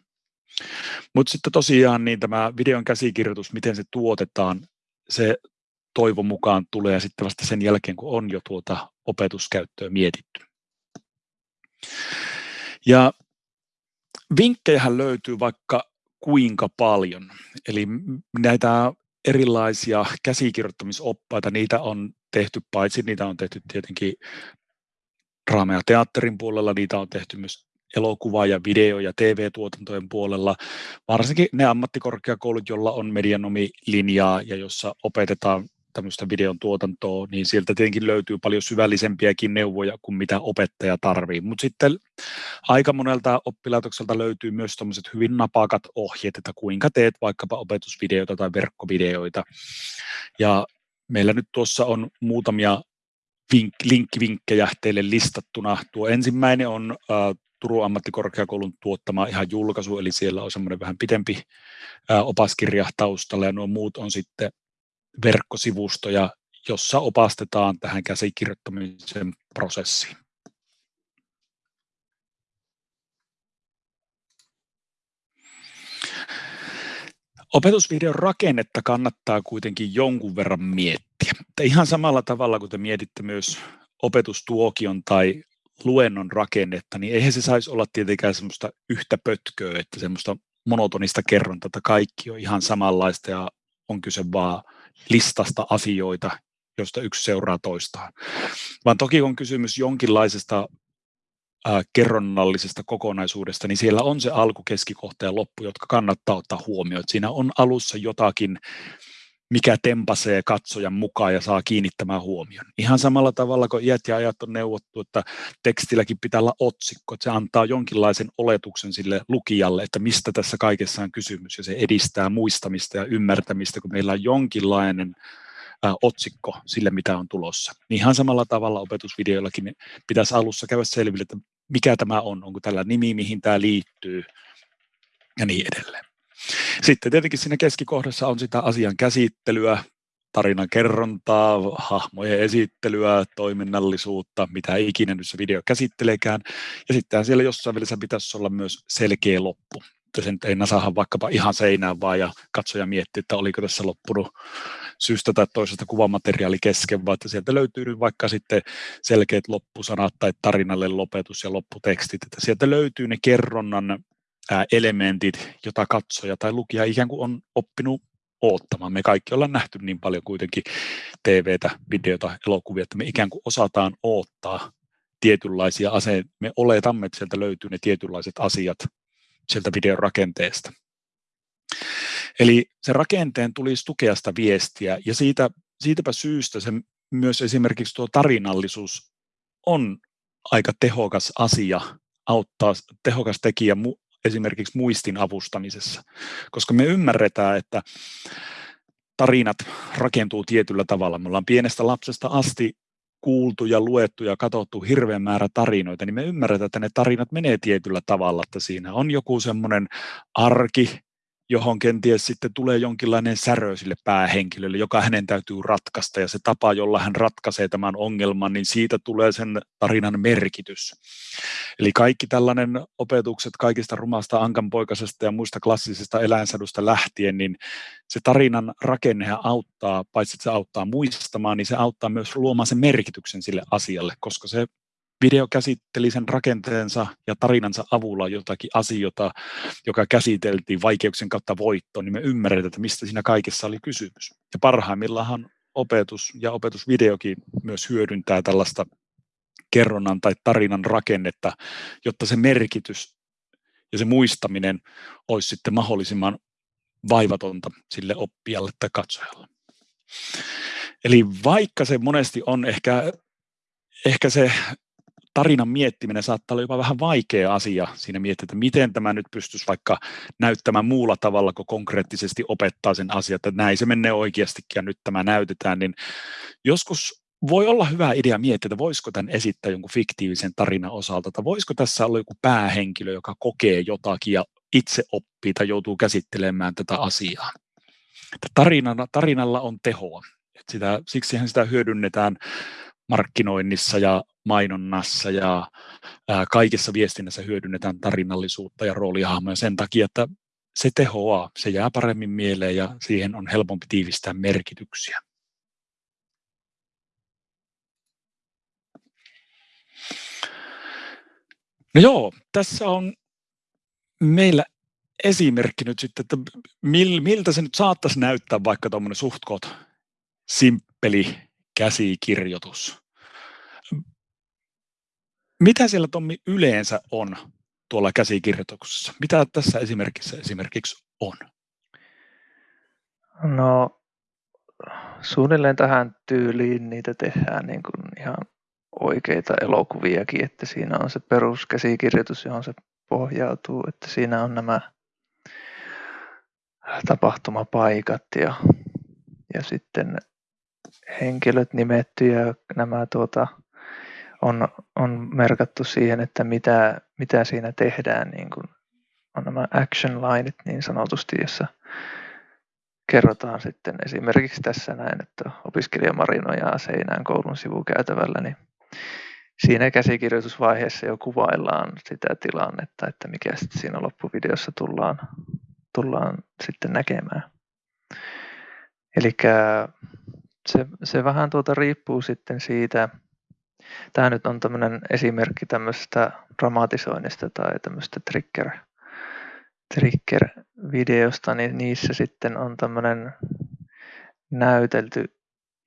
Mutta sitten tosiaan niin tämä videon käsikirjoitus, miten se tuotetaan, se toivon mukaan tulee sitten vasta sen jälkeen, kun on jo tuota opetuskäyttöä mietitty. Ja vinkkejä löytyy vaikka kuinka paljon. Eli näitä erilaisia käsikirjoittamisoppaita, niitä on tehty, paitsi niitä on tehty tietenkin draama- ja teatterin puolella, niitä on tehty myös elokuva- ja video- ja TV-tuotantojen puolella, varsinkin ne ammattikorkeakoulut, joilla on medianomilinjaa ja jossa opetetaan tämmöistä videon tuotantoa, niin sieltä tietenkin löytyy paljon syvällisempiäkin neuvoja kuin mitä opettaja tarvii. Mutta sitten aika monelta oppilaitokselta löytyy myös tämmöiset hyvin napakat ohjeet, että kuinka teet vaikkapa opetusvideoita tai verkkovideoita. Ja meillä nyt tuossa on muutamia vink, linkkivinkkejä teille listattuna. Tuo ensimmäinen on äh, Turun ammattikorkeakoulun tuottama ihan julkaisu, eli siellä on semmoinen vähän pidempi äh, opaskirja taustalla, ja nuo muut on sitten verkkosivustoja, jossa opastetaan tähän käsikirjoittamisen prosessiin. Opetusvideon rakennetta kannattaa kuitenkin jonkun verran miettiä. Että ihan samalla tavalla kuin te mietitte myös opetustuokion tai luennon rakennetta, niin eihän se saisi olla tietenkään semmoista yhtä pötköä, että semmoista monotonista kerrontaa, että kaikki on ihan samanlaista ja on kyse vaan listasta asioita, josta yksi seuraa toistaan. Vaan toki on kysymys jonkinlaisesta äh, kerronnallisesta kokonaisuudesta, niin siellä on se alku, keskikohta ja loppu, jotka kannattaa ottaa huomioon. Siinä on alussa jotakin, mikä tempasee katsojan mukaan ja saa kiinnittämään huomion. Ihan samalla tavalla kuin iät ja ajat on neuvottu, että tekstilläkin pitää olla otsikko, että se antaa jonkinlaisen oletuksen sille lukijalle, että mistä tässä kaikessa on kysymys, ja se edistää muistamista ja ymmärtämistä, kun meillä on jonkinlainen otsikko sille, mitä on tulossa. Niin ihan samalla tavalla opetusvideoillakin pitäisi alussa käydä selville, että mikä tämä on, onko tällä nimi, mihin tämä liittyy ja niin edelleen. Sitten tietenkin siinä keskikohdassa on sitä asian käsittelyä, tarinan kerrontaa, hahmojen esittelyä, toiminnallisuutta, mitä ikinä nyt se video käsitteleekään. Ja sitten siellä jossain välissä pitäisi olla myös selkeä loppu. Että sen ei nasahan vaikkapa ihan seinään vaan ja katsoja miettii, että oliko tässä loppunut syystä tai toisesta kuvamateriaali kesken, vaan että sieltä löytyy vaikka sitten selkeät loppusanat tai tarinalle lopetus ja lopputekstit, että sieltä löytyy ne kerronnan elementit, jota katsoja tai lukija ikään kuin on oppinut oottamaan. Me kaikki ollaan nähty niin paljon kuitenkin TVtä, videota, elokuvia, että me ikään kuin osataan oottaa tietynlaisia aseita. Me oletamme, että sieltä löytyy ne tietynlaiset asiat sieltä videon rakenteesta. Eli se rakenteen tulisi tukea sitä viestiä ja siitä, siitäpä syystä se myös esimerkiksi tuo tarinallisuus on aika tehokas asia, auttaa tehokas tekijä esimerkiksi muistin avustamisessa, koska me ymmärretään, että tarinat rakentuu tietyllä tavalla. Me ollaan pienestä lapsesta asti kuultu ja luettu ja katsottu hirveän määrä tarinoita, niin me ymmärretään, että ne tarinat menee tietyllä tavalla, että siinä on joku semmoinen arki, johon kenties sitten tulee jonkinlainen särö sille päähenkilölle, joka hänen täytyy ratkaista, ja se tapa, jolla hän ratkaisee tämän ongelman, niin siitä tulee sen tarinan merkitys. Eli kaikki tällainen opetukset kaikista rumasta ankanpoikasesta ja muista klassisista eläinsadusta lähtien, niin se tarinan rakennehan auttaa, paitsi että se auttaa muistamaan, niin se auttaa myös luomaan sen merkityksen sille asialle, koska se video käsitteli sen rakenteensa ja tarinansa avulla jotakin asioita, joka käsiteltiin vaikeuksien kautta voittoon, niin me ymmärretään, että mistä siinä kaikessa oli kysymys. Ja parhaimmillaan opetus ja opetusvideokin myös hyödyntää tällaista kerronnan tai tarinan rakennetta, jotta se merkitys ja se muistaminen olisi sitten mahdollisimman vaivatonta sille oppijalle tai katsojalle. Eli vaikka se monesti on ehkä, ehkä se tarinan miettiminen saattaa olla jopa vähän vaikea asia siinä miettiä, että miten tämä nyt pystyisi vaikka näyttämään muulla tavalla, kun konkreettisesti opettaa sen asian, että näin se menee oikeastikin ja nyt tämä näytetään, niin joskus voi olla hyvä idea miettiä, että voisiko tämän esittää jonkun fiktiivisen tarinan osalta, tai voisiko tässä olla joku päähenkilö, joka kokee jotakin ja itse oppii tai joutuu käsittelemään tätä asiaa. Tarinalla, tarinalla on tehoa. Sitä, siksihän sitä hyödynnetään markkinoinnissa ja mainonnassa ja kaikessa viestinnässä hyödynnetään tarinallisuutta ja roolihahmoja sen takia, että se tehoaa, se jää paremmin mieleen ja siihen on helpompi tiivistää merkityksiä. No joo, tässä on meillä esimerkki nyt sitten, että miltä se nyt saattaisi näyttää vaikka tuommoinen suhtkot simppeli käsikirjoitus. Mitä siellä Tommi yleensä on tuolla käsikirjoituksessa? Mitä tässä esimerkissä esimerkiksi on? No suunnilleen tähän tyyliin niitä tehdään niin kuin ihan oikeita elokuviakin, että siinä on se peruskäsikirjoitus, johon se pohjautuu, että siinä on nämä tapahtumapaikat ja, ja sitten henkilöt nimetty ja nämä tuota, on, on merkattu siihen, että mitä, mitä siinä tehdään, niin kuin on nämä action lineit niin sanotusti, jossa kerrotaan sitten esimerkiksi tässä näin, että opiskelija marinojaa seinään koulun sivukäytävällä, niin siinä käsikirjoitusvaiheessa jo kuvaillaan sitä tilannetta, että mikä sitten siinä loppuvideossa tullaan, tullaan sitten näkemään. Eli se, se vähän tuota riippuu sitten siitä, tämä nyt on tämmöinen esimerkki tämmöisestä dramatisoinnista tai tämmöistä trigger, trigger-videosta, niin niissä sitten on tämmöinen näytelty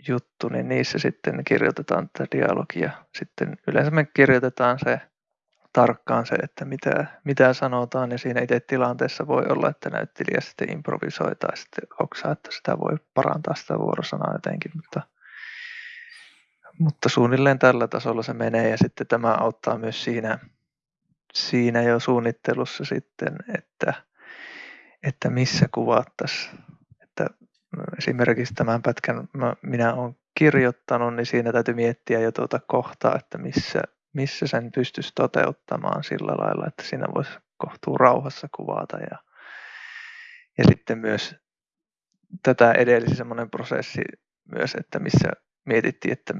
juttu, niin niissä sitten kirjoitetaan tätä dialogia. Sitten yleensä me kirjoitetaan se tarkkaan se, että mitä, mitä sanotaan ja siinä itse tilanteessa voi olla, että näyttelijä sitten improvisoi tai sitten hoksaa, että sitä voi parantaa sitä vuorosanaa jotenkin, mutta, mutta suunnilleen tällä tasolla se menee ja sitten tämä auttaa myös siinä, siinä jo suunnittelussa sitten, että, että missä kuvattaisiin. Että esimerkiksi tämän pätkän minä olen kirjoittanut, niin siinä täytyy miettiä jo tuota kohtaa, että missä, missä sen pystyisi toteuttamaan sillä lailla, että siinä voisi kohtuu rauhassa kuvata. Ja, ja sitten myös tätä edellisi semmoinen prosessi myös, että missä mietittiin, että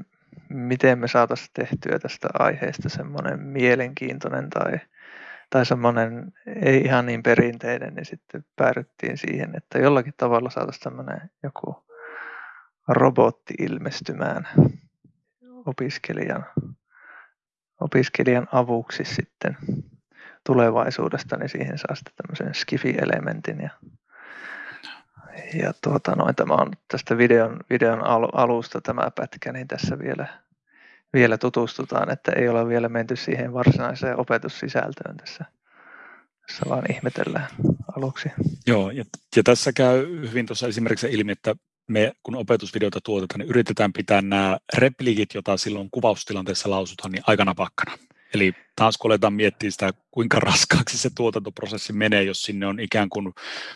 miten me saataisiin tehtyä tästä aiheesta semmoinen mielenkiintoinen tai, tai semmoinen ei ihan niin perinteinen, niin sitten päädyttiin siihen, että jollakin tavalla saataisiin tämmöinen joku robotti ilmestymään opiskelijan opiskelijan avuksi sitten tulevaisuudesta, niin siihen saa sitten tämmöisen skifi-elementin. Ja, ja tuota, noin, tämä on tästä videon, videon alusta tämä pätkä, niin tässä vielä, vielä tutustutaan, että ei ole vielä menty siihen varsinaiseen opetussisältöön tässä. Tässä vaan ihmetellään aluksi. Joo, ja, ja tässä käy hyvin tuossa esimerkiksi ilmi, että me kun opetusvideota tuotetaan, niin yritetään pitää nämä repliikit, joita silloin kuvaustilanteessa lausutaan, niin aikana pakkana. Eli taas kun aletaan miettiä sitä, kuinka raskaaksi se tuotantoprosessi menee, jos sinne on ikään kuin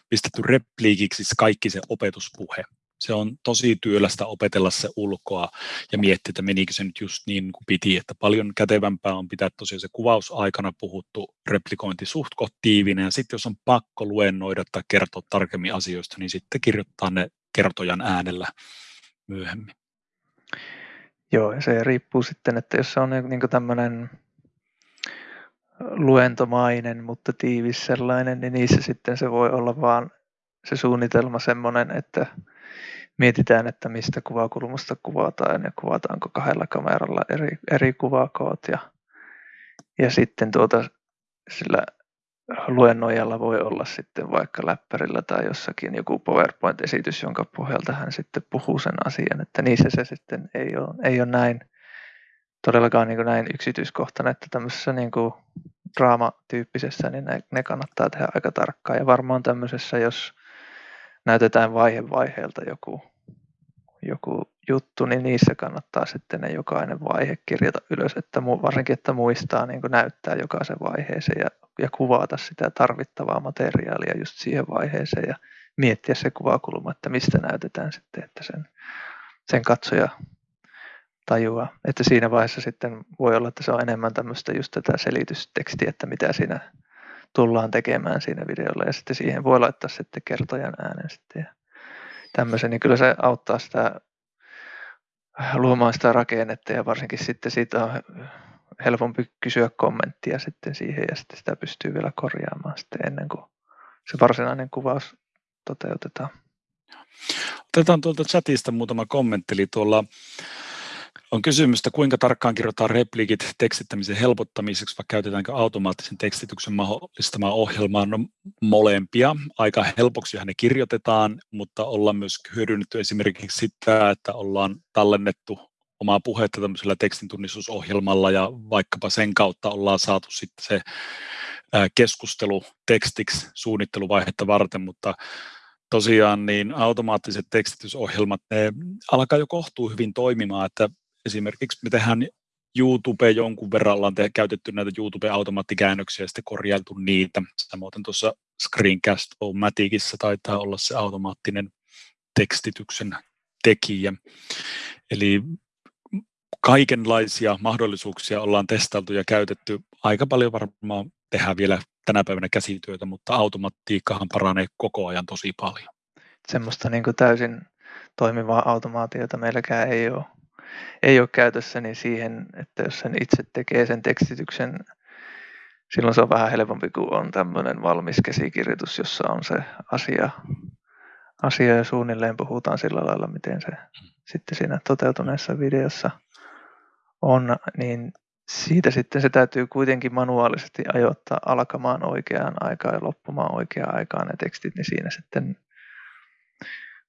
pistetty repliikiksi kaikki se opetuspuhe. Se on tosi työlästä opetella se ulkoa ja miettiä, että menikö se nyt just niin kuin piti, että paljon kätevämpää on pitää tosiaan se kuvausaikana puhuttu replikointi suht tiivinen ja sitten jos on pakko luennoida tai kertoa tarkemmin asioista, niin sitten kirjoittaa ne kertojan äänellä myöhemmin. Joo, ja se riippuu sitten, että jos se on niin tämmöinen luentomainen, mutta tiivis sellainen, niin niissä sitten se voi olla vaan se suunnitelma semmoinen, että mietitään, että mistä kuvakulmasta kuvataan ja kuvataanko kahdella kameralla eri, eri kuvakoot ja, ja sitten tuota, sillä luennoijalla voi olla sitten vaikka läppärillä tai jossakin joku PowerPoint-esitys, jonka pohjalta hän sitten puhuu sen asian, että niissä se sitten ei ole, ei ole näin todellakaan niin kuin näin yksityiskohtainen, että tämmöisessä niin kuin draamatyyppisessä, niin ne, ne kannattaa tehdä aika tarkkaan. Ja varmaan tämmöisessä, jos näytetään vaihe vaiheelta joku, joku juttu, niin niissä kannattaa sitten ne jokainen vaihe kirjata ylös, että varsinkin, että muistaa niin näyttää jokaisen vaiheeseen ja, ja kuvata sitä tarvittavaa materiaalia just siihen vaiheeseen ja miettiä se kuvakulma, että mistä näytetään sitten, että sen, sen katsoja tajua. Että siinä vaiheessa sitten voi olla, että se on enemmän tämmöistä just tätä selitystekstiä, että mitä siinä tullaan tekemään siinä videolla ja sitten siihen voi laittaa sitten kertojan äänen sitten ja tämmöisen, niin kyllä se auttaa sitä luomaan sitä rakennetta ja varsinkin sitten siitä on helpompi kysyä kommenttia sitten siihen ja sitten sitä pystyy vielä korjaamaan sitten ennen kuin se varsinainen kuvaus toteutetaan. Otetaan tuolta chatista muutama kommentti. Eli tuolla on kysymystä, kuinka tarkkaan kirjoitetaan repliikit tekstittämisen helpottamiseksi, vai käytetäänkö automaattisen tekstityksen mahdollistamaa ohjelmaa? No, molempia. Aika helpoksi ne kirjoitetaan, mutta ollaan myös hyödynnetty esimerkiksi sitä, että ollaan tallennettu omaa puhetta tämmöisellä tekstintunnistusohjelmalla ja vaikkapa sen kautta ollaan saatu sitten se keskustelu tekstiksi suunnitteluvaihetta varten, mutta tosiaan niin automaattiset tekstitysohjelmat, ne alkaa jo kohtuu hyvin toimimaan, että esimerkiksi me tehdään YouTube jonkun verran ollaan te- käytetty näitä YouTube-automaattikäännöksiä ja sitten korjailtu niitä. Samoin tuossa Screencast on Maticissa taitaa olla se automaattinen tekstityksen tekijä. Eli kaikenlaisia mahdollisuuksia ollaan testailtu ja käytetty. Aika paljon varmaan tehdään vielä tänä päivänä käsityötä, mutta automatiikkahan paranee koko ajan tosi paljon. Semmoista niin kuin täysin toimivaa automaatiota meilläkään ei ole, ei ole käytössä, niin siihen, että jos sen itse tekee sen tekstityksen, silloin se on vähän helpompi kuin on tämmöinen valmis käsikirjoitus, jossa on se asia, asia ja suunnilleen puhutaan sillä lailla, miten se sitten siinä toteutuneessa videossa on, niin siitä sitten se täytyy kuitenkin manuaalisesti ajoittaa alkamaan oikeaan aikaan ja loppumaan oikeaan aikaan ne tekstit, niin siinä sitten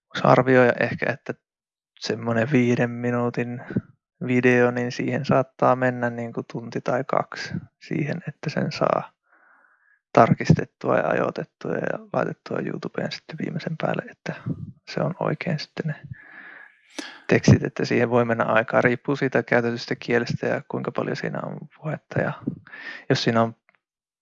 voisi arvioida ehkä, että semmoinen viiden minuutin video, niin siihen saattaa mennä niin kuin tunti tai kaksi siihen, että sen saa tarkistettua ja ajoitettua ja laitettua YouTubeen sitten viimeisen päälle, että se on oikein sitten ne tekstit, että siihen voi mennä aikaa. Riippuu siitä käytetystä kielestä ja kuinka paljon siinä on puhetta. Ja jos siinä on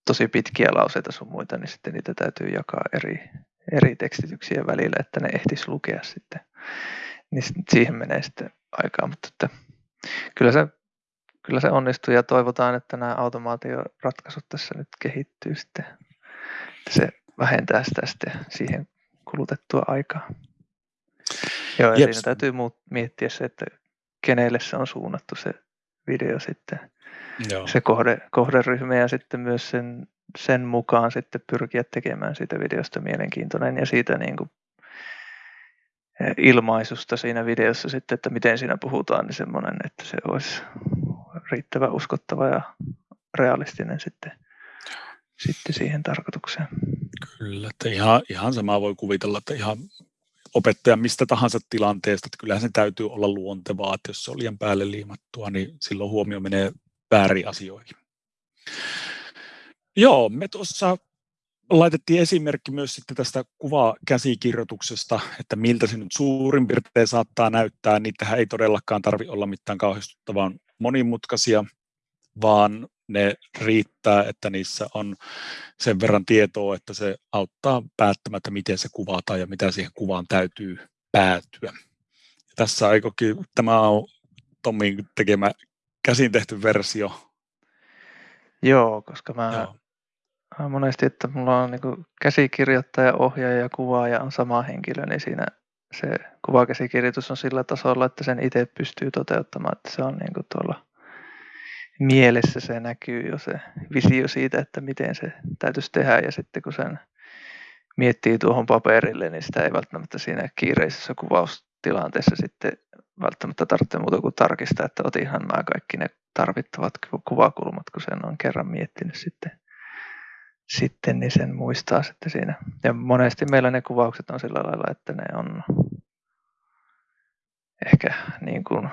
tosi pitkiä lauseita sun muita, niin sitten niitä täytyy jakaa eri, eri tekstityksiä välillä, että ne ehtis lukea sitten. Niin siihen menee sitten aikaa, mutta että kyllä se, kyllä se onnistuu ja toivotaan, että nämä automaatioratkaisut tässä nyt kehittyy sitten. Että se vähentää sitä sitten siihen kulutettua aikaa. Joo, ja siinä täytyy muut, miettiä se, että kenelle se on suunnattu se video sitten, Joo. se kohde, kohderyhmä ja sitten myös sen, sen mukaan sitten pyrkiä tekemään siitä videosta mielenkiintoinen ja siitä niin kuin ilmaisusta siinä videossa sitten, että miten siinä puhutaan, niin semmoinen, että se olisi riittävän uskottava ja realistinen sitten, sitten siihen tarkoitukseen. Kyllä, että ihan, ihan samaa voi kuvitella, että ihan opettaja mistä tahansa tilanteesta, että kyllähän se täytyy olla luontevaa, että jos se on liian päälle liimattua, niin silloin huomio menee väärin asioihin. Joo, me tuossa laitettiin esimerkki myös sitten tästä kuvakäsikirjoituksesta, että miltä se nyt suurin piirtein saattaa näyttää. Niitähän ei todellakaan tarvi olla mitään kauhistuttavan monimutkaisia, vaan ne riittää, että niissä on sen verran tietoa, että se auttaa päättämättä, miten se kuvataan ja mitä siihen kuvaan täytyy päätyä. Ja tässä aikokin, tämä on Tommin tekemä käsin tehty versio. Joo, koska mä Joo. Monesti, että mulla on niin käsikirjoittaja, ohjaaja ja kuvaaja on sama henkilö, niin siinä se kuvakäsikirjoitus on sillä tasolla, että sen itse pystyy toteuttamaan, että se on niin kuin tuolla mielessä se näkyy jo se visio siitä, että miten se täytyisi tehdä. Ja sitten kun sen miettii tuohon paperille, niin sitä ei välttämättä siinä kiireisessä kuvaustilanteessa sitten välttämättä tarvitse muuta kuin tarkistaa, että otinhan mä kaikki ne tarvittavat kuvakulmat, kun sen on kerran miettinyt sitten, sitten niin sen muistaa sitten siinä. Ja monesti meillä ne kuvaukset on sillä lailla, että ne on ehkä niin kuin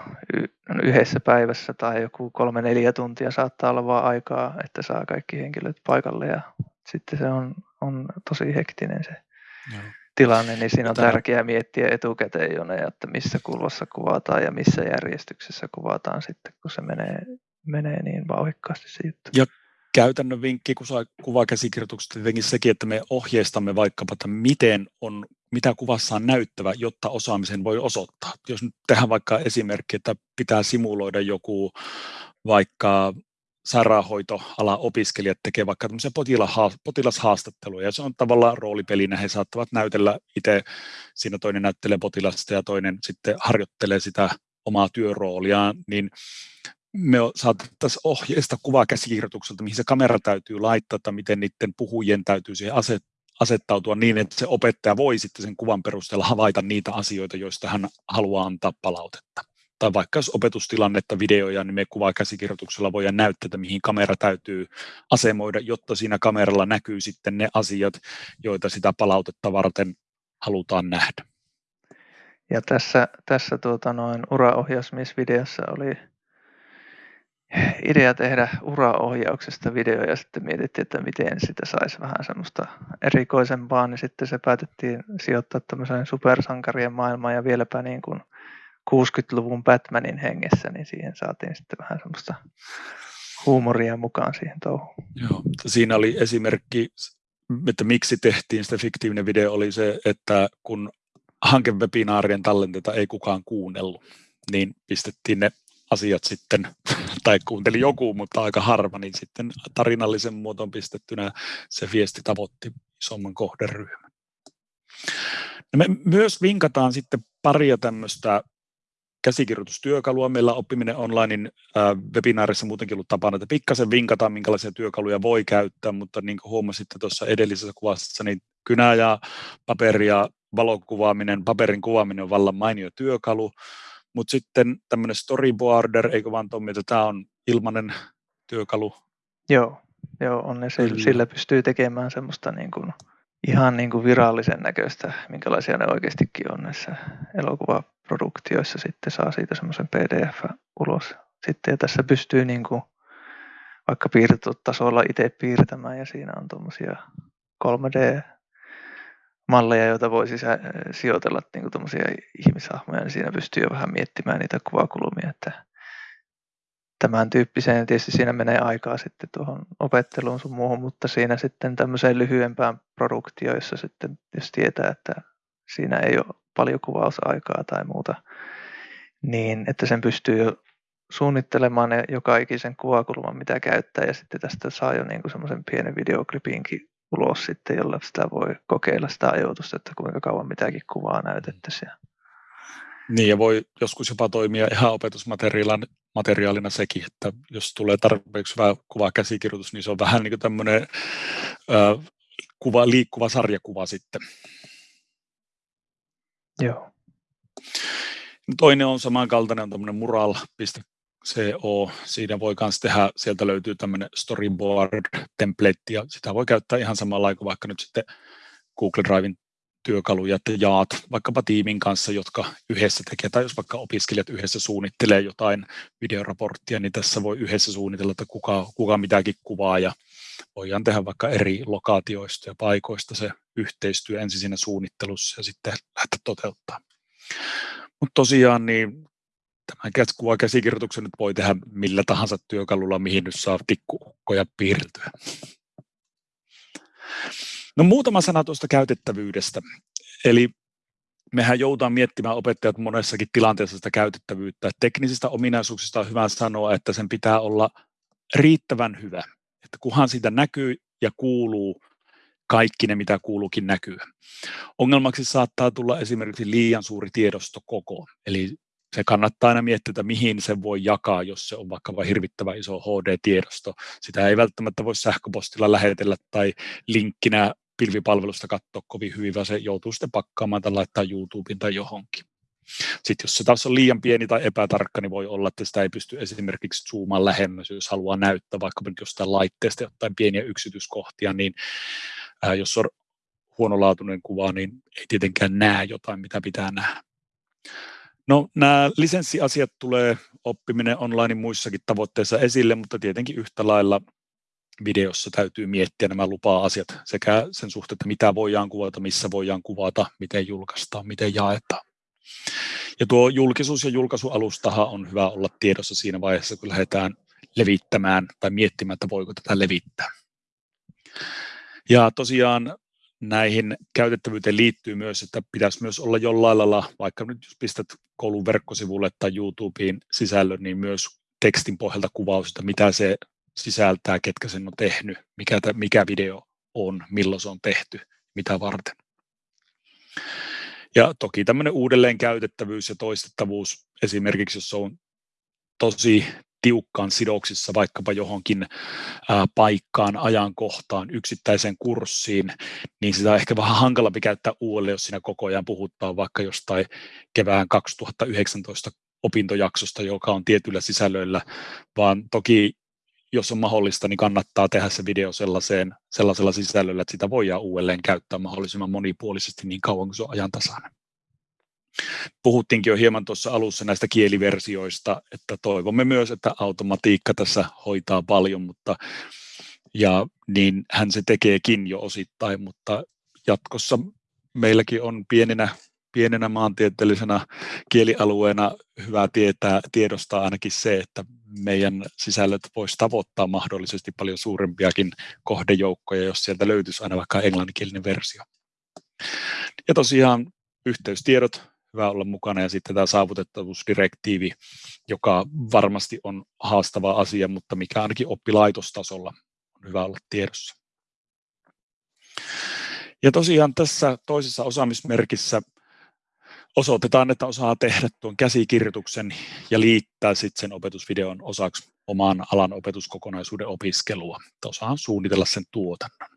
yhdessä päivässä tai joku kolme neljä tuntia saattaa olla vaan aikaa, että saa kaikki henkilöt paikalle ja sitten se on, on tosi hektinen se Joo. tilanne, niin siinä on Mitä... tärkeää miettiä etukäteen jo ne, että missä kulvassa kuvataan ja missä järjestyksessä kuvataan sitten, kun se menee, menee niin vauhikkaasti se juttu. Ja käytännön vinkki kuvakäsikirjoituksesta tietenkin sekin, että me ohjeistamme vaikkapa, että miten on, mitä kuvassa on näyttävä, jotta osaamisen voi osoittaa. Jos nyt tehdään vaikka esimerkki, että pitää simuloida joku vaikka sairaanhoitoala opiskelijat tekee vaikka tämmöisiä potilashaastatteluja, ja se on tavallaan roolipelinä, he saattavat näytellä itse, siinä toinen näyttelee potilasta ja toinen sitten harjoittelee sitä omaa työrooliaan, niin me saatettaisiin ohjeista kuvakäsikirjoitukselta, mihin se kamera täytyy laittaa, että miten niiden puhujien täytyy siihen aset, asettautua niin, että se opettaja voi sitten sen kuvan perusteella havaita niitä asioita, joista hän haluaa antaa palautetta. Tai vaikka jos opetustilannetta, videoja, niin me kuvakäsikirjoituksella voidaan näyttää, että mihin kamera täytyy asemoida, jotta siinä kameralla näkyy sitten ne asiat, joita sitä palautetta varten halutaan nähdä. Ja tässä, tässä tuota noin uraohjausmiesvideossa oli idea tehdä uraohjauksesta video ja sitten mietittiin, että miten sitä saisi vähän semmoista erikoisempaa, niin sitten se päätettiin sijoittaa tämmöiseen supersankarien maailmaan ja vieläpä niin kuin 60-luvun Batmanin hengessä, niin siihen saatiin sitten vähän semmoista huumoria mukaan siihen touhuun. Joo, siinä oli esimerkki, että miksi tehtiin sitä fiktiivinen video, oli se, että kun hankewebinaarien tallenteita ei kukaan kuunnellut, niin pistettiin ne asiat sitten, tai kuunteli joku, mutta aika harva, niin sitten tarinallisen muotoon pistettynä se viesti tavoitti isomman kohderyhmän. No me myös vinkataan sitten paria tämmöistä käsikirjoitustyökalua. Meillä oppiminen online äh, webinaarissa muutenkin ollut tapana, että pikkasen vinkataan, minkälaisia työkaluja voi käyttää, mutta niin kuin huomasitte tuossa edellisessä kuvassa, niin kynä ja paperi ja valokuvaaminen, paperin kuvaaminen on vallan mainio työkalu, mutta sitten tämmöinen storyboarder, eikö vaan Tommi, että tämä on ilmainen työkalu? Joo, joo on ne, sillä, sillä pystyy tekemään semmoista niin kuin, ihan niin kuin virallisen näköistä, minkälaisia ne oikeastikin on näissä elokuvaproduktioissa. Sitten saa siitä semmoisen pdf ulos. Sitten ja tässä pystyy niin kuin, vaikka piirtotasolla itse piirtämään ja siinä on tuommoisia 3D malleja, joita voi sisä, sijoitella niin kuin ihmishahmoja, niin siinä pystyy jo vähän miettimään niitä kuvakulmia, että tämän tyyppiseen tietysti siinä menee aikaa sitten tuohon opetteluun sun muuhun, mutta siinä sitten tämmöiseen lyhyempään produktioon, jossa sitten jos tietää, että siinä ei ole paljon kuvausaikaa tai muuta, niin että sen pystyy jo suunnittelemaan ne joka ikisen kuvakulman, mitä käyttää, ja sitten tästä saa jo niin semmoisen pienen videoklipinkin ulos sitten, jolla sitä voi kokeilla sitä ajoitusta, että kuinka kauan mitäkin kuvaa näytettäisiin. Niin, ja voi joskus jopa toimia ihan opetusmateriaalina materiaalina sekin, että jos tulee tarpeeksi hyvä kuva käsikirjoitus, niin se on vähän niin kuin tämmöinen ö, kuva, liikkuva sarjakuva sitten. Joo. Toinen on samankaltainen, on tämmöinen mural.co. Siinä voi myös tehdä, sieltä löytyy tämmöinen storyboard template, ja sitä voi käyttää ihan samalla kuin vaikka nyt sitten Google Drivein työkaluja, että jaat vaikkapa tiimin kanssa, jotka yhdessä tekee, tai jos vaikka opiskelijat yhdessä suunnittelee jotain videoraporttia, niin tässä voi yhdessä suunnitella, että kuka, kuka mitäkin kuvaa, ja voidaan tehdä vaikka eri lokaatioista ja paikoista se yhteistyö ensin siinä suunnittelussa ja sitten lähteä toteuttaa. Mutta tosiaan niin tämän kuva käsikirjoituksen nyt voi tehdä millä tahansa työkalulla, mihin nyt saa tikkuukkoja piirtyä. No muutama sana tuosta käytettävyydestä. Eli mehän joudutaan miettimään opettajat monessakin tilanteessa sitä käytettävyyttä. Teknisistä ominaisuuksista on hyvä sanoa, että sen pitää olla riittävän hyvä. Että kunhan siitä näkyy ja kuuluu kaikki ne, mitä kuuluukin näkyy. Ongelmaksi saattaa tulla esimerkiksi liian suuri tiedostokoko. Eli se kannattaa aina miettiä, että mihin se voi jakaa, jos se on vaikka hirvittävä iso HD-tiedosto. Sitä ei välttämättä voi sähköpostilla lähetellä tai linkkinä pilvipalvelusta katsoa kovin hyvin, vaan se joutuu sitten pakkaamaan tai laittaa YouTubeen tai johonkin. Sitten jos se taas on liian pieni tai epätarkka, niin voi olla, että sitä ei pysty esimerkiksi zoomaan lähemmäs, jos haluaa näyttää vaikka jostain laitteesta jotain pieniä yksityiskohtia, niin ää, jos on huonolaatuinen kuva, niin ei tietenkään näe jotain, mitä pitää nähdä. No nämä lisenssiasiat tulee oppiminen online muissakin tavoitteissa esille, mutta tietenkin yhtä lailla videossa täytyy miettiä nämä lupa-asiat sekä sen suhteen, että mitä voidaan kuvata, missä voidaan kuvata, miten julkaistaan, miten jaetaan. Ja tuo julkisuus- ja julkaisualustahan on hyvä olla tiedossa siinä vaiheessa, kun lähdetään levittämään tai miettimään, että voiko tätä levittää. Ja tosiaan näihin käytettävyyteen liittyy myös, että pitäisi myös olla jollain lailla, vaikka nyt jos pistät koulun verkkosivulle tai YouTubeen sisällön, niin myös tekstin pohjalta kuvaus, että mitä se sisältää, ketkä sen on tehnyt, mikä, mikä video on, milloin se on tehty, mitä varten. Ja toki tämmöinen uudelleen käytettävyys ja toistettavuus, esimerkiksi jos on tosi tiukkaan sidoksissa vaikkapa johonkin paikkaan, ajankohtaan, yksittäiseen kurssiin, niin sitä on ehkä vähän hankalampi käyttää uudelleen, jos siinä koko ajan puhuttaa vaikka jostain kevään 2019 opintojaksosta, joka on tietyillä sisällöillä, vaan toki jos on mahdollista, niin kannattaa tehdä se video sellaiseen, sellaisella sisällöllä, että sitä voidaan uudelleen käyttää mahdollisimman monipuolisesti niin kauan kuin se on ajantasainen. Puhuttiinkin jo hieman tuossa alussa näistä kieliversioista, että toivomme myös, että automatiikka tässä hoitaa paljon, mutta ja niin hän se tekeekin jo osittain, mutta jatkossa meilläkin on pienenä, pienenä maantieteellisenä kielialueena hyvä tietää, tiedostaa ainakin se, että meidän sisällöt voisi tavoittaa mahdollisesti paljon suurempiakin kohdejoukkoja, jos sieltä löytyisi aina vaikka englanninkielinen versio. Ja tosiaan yhteystiedot, hyvä olla mukana, ja sitten tämä saavutettavuusdirektiivi, joka varmasti on haastava asia, mutta mikä ainakin oppilaitostasolla on hyvä olla tiedossa. Ja tosiaan tässä toisessa osaamismerkissä osoitetaan, että osaa tehdä tuon käsikirjoituksen ja liittää sitten sen opetusvideon osaksi oman alan opetuskokonaisuuden opiskelua, että osaa suunnitella sen tuotannon.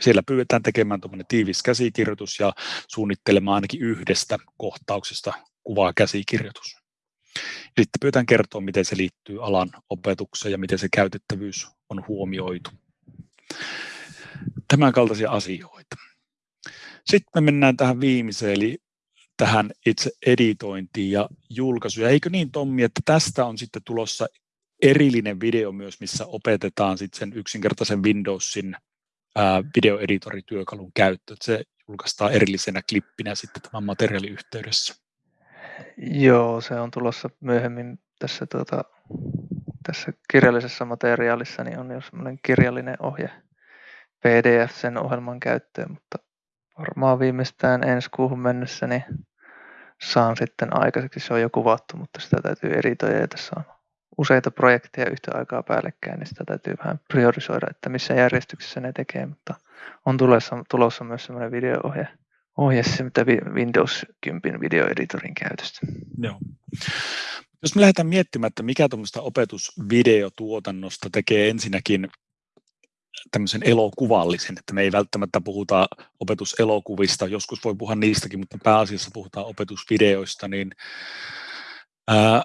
Siellä pyydetään tekemään tiivis käsikirjoitus ja suunnittelemaan ainakin yhdestä kohtauksesta kuvaa käsikirjoitus. Sitten pyydetään kertoa, miten se liittyy alan opetukseen ja miten se käytettävyys on huomioitu. Tämän kaltaisia asioita. Sitten me mennään tähän viimeiseen, eli tähän itse editointiin ja julkaisuun. Eikö niin Tommi, että tästä on sitten tulossa erillinen video myös, missä opetetaan sitten sen yksinkertaisen Windowsin videoeditorityökalun käyttö. Että se julkaistaan erillisenä klippinä sitten tämän materiaalin yhteydessä. Joo, se on tulossa myöhemmin tässä, tuota, tässä kirjallisessa materiaalissa, niin on jo semmoinen kirjallinen ohje PDF sen ohjelman käyttöön, mutta varmaan viimeistään ensi kuuhun mennessä niin saan sitten aikaiseksi. Se on jo kuvattu, mutta sitä täytyy editoida ja tässä on useita projekteja yhtä aikaa päällekkäin, niin sitä täytyy vähän priorisoida, että missä järjestyksessä ne tekee, mutta on tulossa, tulossa myös semmoinen videoohje, ohje mitä Windows 10 videoeditorin käytöstä. Joo. Jos me lähdetään miettimään, että mikä tuommoista opetusvideotuotannosta tekee ensinnäkin tämmöisen elokuvallisen, että me ei välttämättä puhuta opetuselokuvista, joskus voi puhua niistäkin, mutta pääasiassa puhutaan opetusvideoista, niin ää,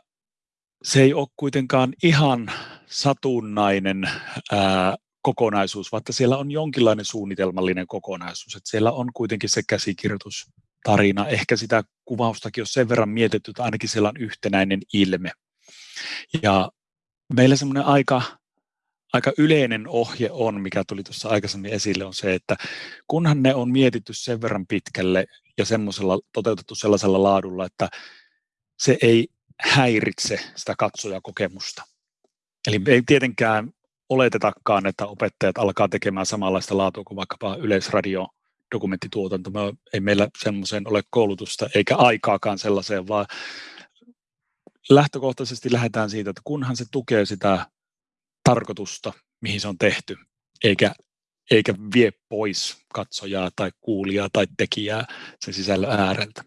se ei ole kuitenkaan ihan satunnainen ää, kokonaisuus, vaikka siellä on jonkinlainen suunnitelmallinen kokonaisuus. Että siellä on kuitenkin se käsikirjoitus, tarina, ehkä sitä kuvaustakin on sen verran mietitty, että ainakin siellä on yhtenäinen ilme. Ja meillä semmoinen aika, aika yleinen ohje on, mikä tuli tuossa aikaisemmin esille, on se, että kunhan ne on mietitty sen verran pitkälle ja semmoisella toteutettu sellaisella laadulla, että se ei häiritse sitä katsojakokemusta. Eli ei tietenkään oletetakaan, että opettajat alkaa tekemään samanlaista laatua kuin vaikkapa yleisradio dokumenttituotanto. Me ei meillä semmoiseen ole koulutusta eikä aikaakaan sellaiseen, vaan lähtökohtaisesti lähdetään siitä, että kunhan se tukee sitä tarkoitusta, mihin se on tehty, eikä, eikä vie pois katsojaa tai kuulijaa tai tekijää sen sisällön ääreltä.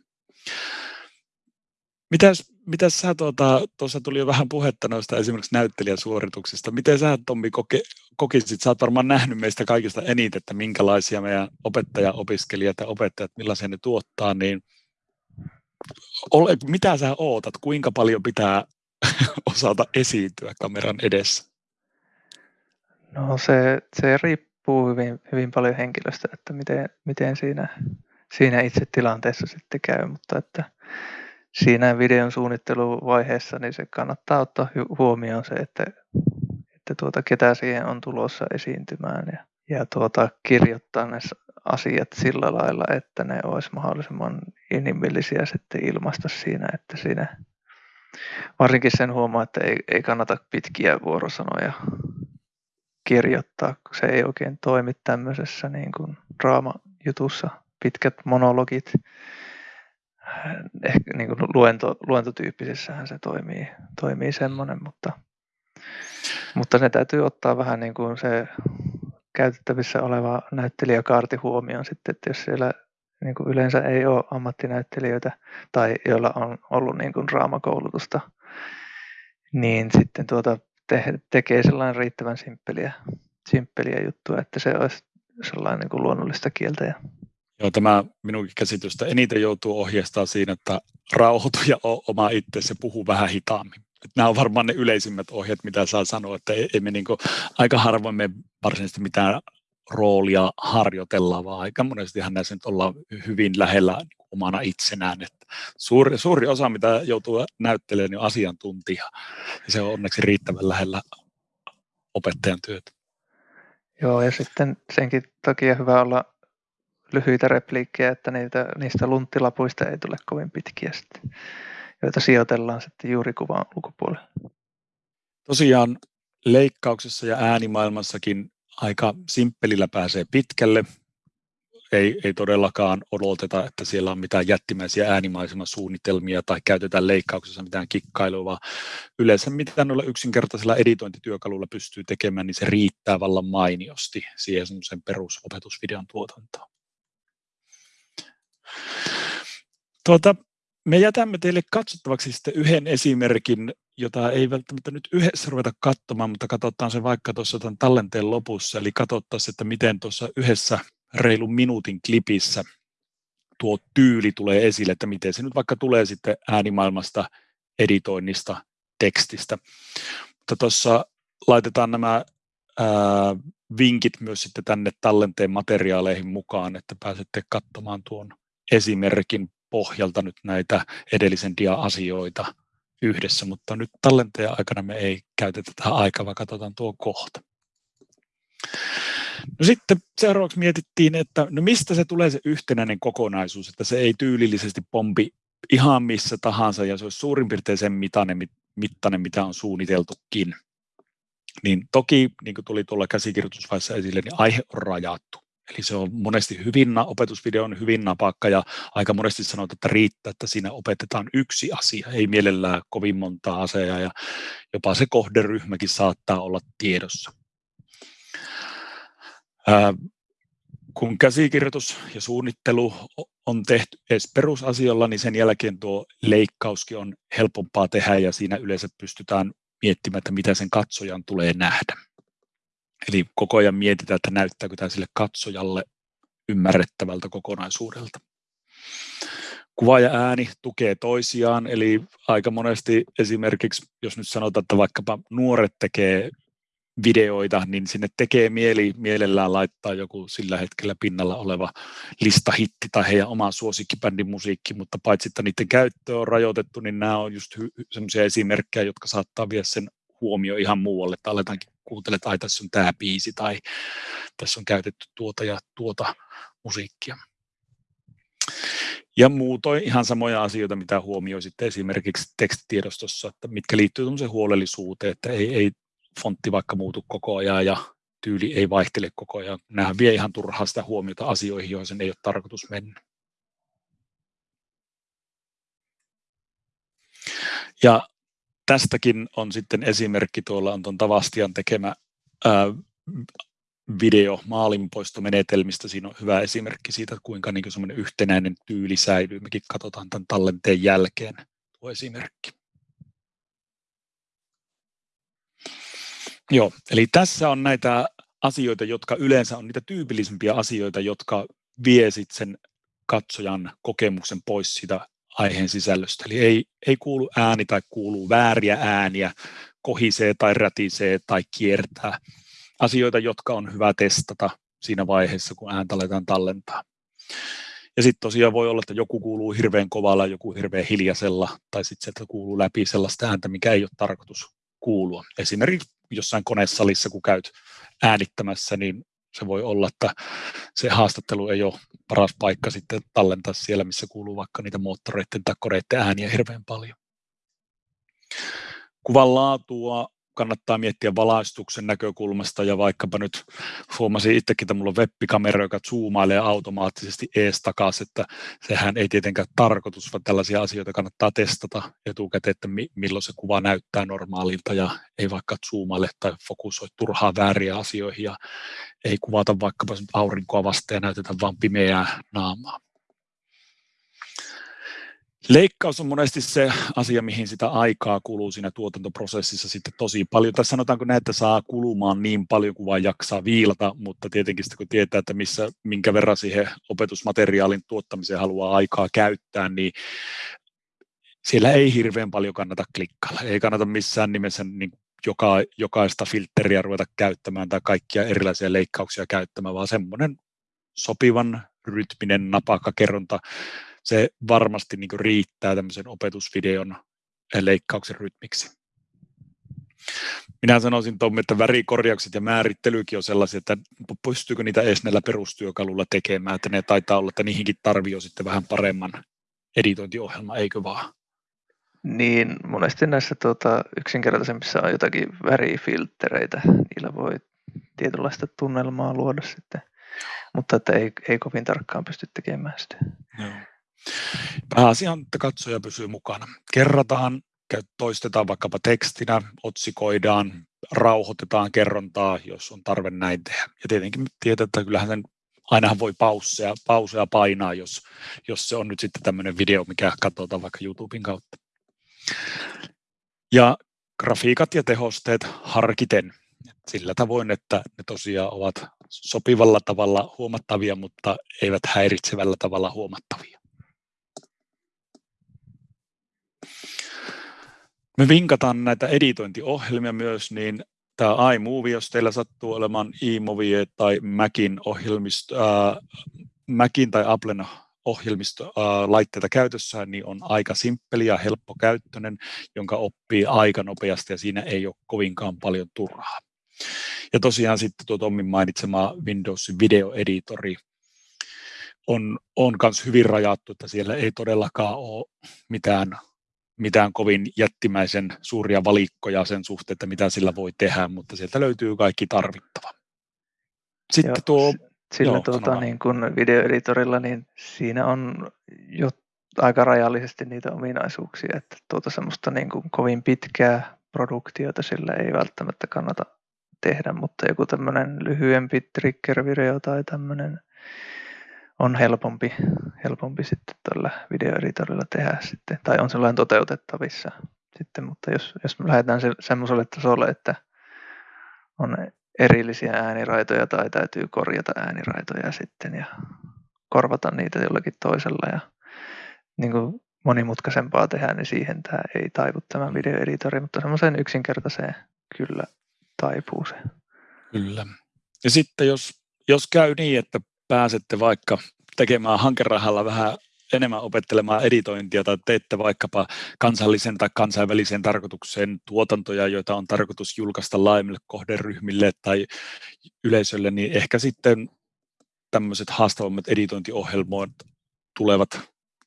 Mitäs, mitäs sä tuota, tuossa tuli jo vähän puhetta noista esimerkiksi näyttelijäsuorituksista. Miten sä Tommi koke, kokisit, sä oot varmaan nähnyt meistä kaikista eniten, että minkälaisia meidän opettaja-opiskelijat ja opettajat, millaisia ne tuottaa, niin ole, mitä sä ootat, kuinka paljon pitää osata esiintyä kameran edessä? No se, se riippuu hyvin, hyvin paljon henkilöstä, että miten, miten siinä, siinä itse tilanteessa sitten käy, mutta että siinä videon suunnitteluvaiheessa niin se kannattaa ottaa huomioon se, että, että tuota, ketä siihen on tulossa esiintymään ja, ja tuota, kirjoittaa ne asiat sillä lailla, että ne olisi mahdollisimman inhimillisiä sitten ilmaista siinä, että siinä varsinkin sen huomaa, että ei, ei kannata pitkiä vuorosanoja kirjoittaa, kun se ei oikein toimi tämmöisessä niin kuin draama-jutussa, pitkät monologit, ehkä niin kuin luento, luentotyyppisessähän se toimii, toimii semmoinen, mutta, mutta ne täytyy ottaa vähän niin kuin se käytettävissä oleva näyttelijäkaarti huomioon sitten, että jos siellä niin kuin yleensä ei ole ammattinäyttelijöitä tai joilla on ollut niin kuin draamakoulutusta, niin sitten tuota te, tekee sellainen riittävän simppeliä, simppeliä juttua, että se olisi sellainen niin kuin luonnollista kieltä ja Joo, tämä minunkin käsitystä eniten joutuu ohjeistamaan siinä, että rauhoitu ja oma itse puhuu vähän hitaammin. Että nämä on varmaan ne yleisimmät ohjeet, mitä saa sanoa, että ei, ei me niin kuin, aika harvoin me varsinaisesti mitään roolia harjoitellaan, vaan aika monestihan näissä nyt ollaan hyvin lähellä niin omana itsenään. Että suuri, suuri osa, mitä joutuu näyttelemään, niin on asiantuntija. Ja se on onneksi riittävän lähellä opettajan työtä. Joo, ja sitten senkin takia hyvä olla lyhyitä repliikkejä, että niitä, niistä lunttilapuista ei tule kovin pitkiä sitten, joita sijoitellaan sitten juuri kuvan ulkopuolelle. Tosiaan leikkauksessa ja äänimaailmassakin aika simppelillä pääsee pitkälle. Ei, ei todellakaan odoteta, että siellä on mitään jättimäisiä äänimaisemasuunnitelmia tai käytetään leikkauksessa mitään kikkailua, vaan yleensä mitä noilla yksinkertaisilla editointityökaluilla pystyy tekemään, niin se riittää vallan mainiosti siihen sen perusopetusvideon tuotantoon. Tuota, me jätämme teille katsottavaksi sitten yhden esimerkin, jota ei välttämättä nyt yhdessä ruveta katsomaan, mutta katsotaan se vaikka tuossa tämän tallenteen lopussa, eli katsottaisiin, että miten tuossa yhdessä reilun minuutin klipissä tuo tyyli tulee esille, että miten se nyt vaikka tulee sitten äänimaailmasta, editoinnista, tekstistä. Mutta tuossa laitetaan nämä ää, vinkit myös sitten tänne tallenteen materiaaleihin mukaan, että pääsette katsomaan tuon esimerkin pohjalta nyt näitä edellisen dia-asioita yhdessä, mutta nyt tallenteen aikana me ei käytetä tähän aikaa, vaan katsotaan tuo kohta. No sitten seuraavaksi mietittiin, että no mistä se tulee se yhtenäinen kokonaisuus, että se ei tyylillisesti pompi ihan missä tahansa ja se olisi suurin piirtein sen mittainen, mittainen mitä on suunniteltukin. Niin toki, niin kuin tuli tuolla käsikirjoitusvaiheessa esille, niin aihe on rajattu. Eli se on monesti hyvin, opetusvideo on hyvin napakka ja aika monesti sanotaan, että riittää, että siinä opetetaan yksi asia, ei mielellään kovin monta asiaa ja jopa se kohderyhmäkin saattaa olla tiedossa. Ää, kun käsikirjoitus ja suunnittelu on tehty edes perusasiolla, niin sen jälkeen tuo leikkauskin on helpompaa tehdä ja siinä yleensä pystytään miettimään, että mitä sen katsojan tulee nähdä. Eli koko ajan mietitään, että näyttääkö tämä sille katsojalle ymmärrettävältä kokonaisuudelta. Kuva ja ääni tukee toisiaan, eli aika monesti esimerkiksi, jos nyt sanotaan, että vaikkapa nuoret tekee videoita, niin sinne tekee mieli mielellään laittaa joku sillä hetkellä pinnalla oleva listahitti tai heidän oma suosikkibändin musiikki, mutta paitsi että niiden käyttö on rajoitettu, niin nämä on just hy- sellaisia esimerkkejä, jotka saattaa viedä sen huomio ihan muualle, että aletaankin kuuntele, että ai tässä on tämä biisi tai tässä on käytetty tuota ja tuota musiikkia. Ja muutoin ihan samoja asioita, mitä huomioi sitten esimerkiksi tekstitiedostossa, että mitkä liittyy huolellisuuteen, että ei, ei fontti vaikka muutu koko ajan ja tyyli ei vaihtele koko ajan. Nämä vie ihan turhaa sitä huomiota asioihin, joihin sen ei ole tarkoitus mennä. Ja tästäkin on sitten esimerkki, tuolla on tuon Tavastian tekemä ää, video maalinpoistomenetelmistä. Siinä on hyvä esimerkki siitä, kuinka niin semmoinen yhtenäinen tyyli säilyy. Mekin katsotaan tämän tallenteen jälkeen tuo esimerkki. Joo, eli tässä on näitä asioita, jotka yleensä on niitä tyypillisimpiä asioita, jotka vie sen katsojan kokemuksen pois siitä aiheen sisällöstä. Eli ei, ei kuulu ääni tai kuuluu vääriä ääniä, kohisee tai rätisee tai kiertää. Asioita, jotka on hyvä testata siinä vaiheessa, kun ääntä aletaan tallentaa. Ja sitten tosiaan voi olla, että joku kuuluu hirveän kovalla, joku hirveän hiljaisella, tai sitten sieltä kuuluu läpi sellaista ääntä, mikä ei ole tarkoitus kuulua. Esimerkiksi jossain konesalissa, kun käyt äänittämässä, niin se voi olla, että se haastattelu ei ole paras paikka sitten tallentaa siellä, missä kuuluu vaikka niitä moottoreiden tai koreiden ääniä hirveän paljon. Kuvan laatua kannattaa miettiä valaistuksen näkökulmasta ja vaikkapa nyt huomasin itsekin, että mulla on webbikamera, joka zoomailee automaattisesti ees takaisin, että sehän ei tietenkään tarkoitus, vaan tällaisia asioita kannattaa testata etukäteen, että milloin se kuva näyttää normaalilta ja ei vaikka zoomaile tai fokusoi turhaa vääriä asioihin ja ei kuvata vaikkapa aurinkoa vasta ja näytetä vain pimeää naamaa. Leikkaus on monesti se asia, mihin sitä aikaa kuluu siinä tuotantoprosessissa sitten tosi paljon. Tai sanotaanko näin, että saa kulumaan niin paljon kuin vaan jaksaa viilata, mutta tietenkin sitten kun tietää, että missä, minkä verran siihen opetusmateriaalin tuottamiseen haluaa aikaa käyttää, niin siellä ei hirveän paljon kannata klikkailla. Ei kannata missään nimessä niin joka, jokaista filtteriä ruveta käyttämään tai kaikkia erilaisia leikkauksia käyttämään, vaan semmoinen sopivan rytminen napakka kerronta, se varmasti niin riittää tämmöisen opetusvideon leikkauksen rytmiksi. Minä sanoisin Tommi, että värikorjaukset ja määrittelykin on sellaisia, että pystyykö niitä edes näillä perustyökalulla tekemään, että ne taitaa olla, että niihinkin tarvii sitten vähän paremman editointiohjelma, eikö vaan? Niin, monesti näissä tuota, yksinkertaisemmissa on jotakin värifilttereitä. Niillä voi tietynlaista tunnelmaa luoda sitten, mutta että ei, ei kovin tarkkaan pysty tekemään sitä. Joo. On, että katsoja pysyy mukana. Kerrataan, toistetaan vaikkapa tekstinä, otsikoidaan, rauhoitetaan kerrontaa, jos on tarve näin tehdä. Ja tietenkin tietää, että kyllähän sen ainahan voi pausseja, pauseja painaa, jos, jos se on nyt sitten tämmöinen video, mikä katsotaan vaikka YouTuben kautta. Ja grafiikat ja tehosteet harkiten sillä tavoin, että ne tosiaan ovat sopivalla tavalla huomattavia, mutta eivät häiritsevällä tavalla huomattavia. Me vinkataan näitä editointiohjelmia myös, niin tämä iMovie, jos teillä sattuu olemaan iMovie tai Macin, ohjelmisto, äh, Macin tai Applen ohjelmistolaitteita käytössä, niin on aika simppeli ja helppokäyttöinen, jonka oppii aika nopeasti ja siinä ei ole kovinkaan paljon turhaa. Ja tosiaan sitten tuo Tommin mainitsema Windowsin videoeditori on, on myös hyvin rajattu, että siellä ei todellakaan ole mitään, mitään kovin jättimäisen suuria valikkoja sen suhteen, että mitä sillä voi tehdä, mutta sieltä löytyy kaikki tarvittava. Sitten Joo, tuo sillä Joo, tuota, niin kun videoeditorilla, niin siinä on jo aika rajallisesti niitä ominaisuuksia, että tuota semmoista niin kuin kovin pitkää produktiota sillä ei välttämättä kannata tehdä, mutta joku tämmöinen lyhyempi trigger-video tai tämmöinen on helpompi, helpompi sitten tällä videoeditorilla tehdä sitten, tai on sellainen toteutettavissa sitten, mutta jos, jos me lähdetään se, semmoiselle tasolle, että on erillisiä ääniraitoja tai täytyy korjata ääniraitoja sitten ja korvata niitä jollakin toisella ja niin kuin monimutkaisempaa tehdä, niin siihen tämä ei taivu tämä videoeditori, mutta semmoiseen yksinkertaiseen kyllä taipuu se. Kyllä. Ja sitten jos, jos käy niin, että pääsette vaikka tekemään hankerahalla vähän enemmän opettelemaan editointia tai teette vaikkapa kansallisen tai kansainvälisen tarkoituksen tuotantoja, joita on tarkoitus julkaista laajemmille kohderyhmille tai yleisölle, niin ehkä sitten tämmöiset haastavammat editointiohjelmat tulevat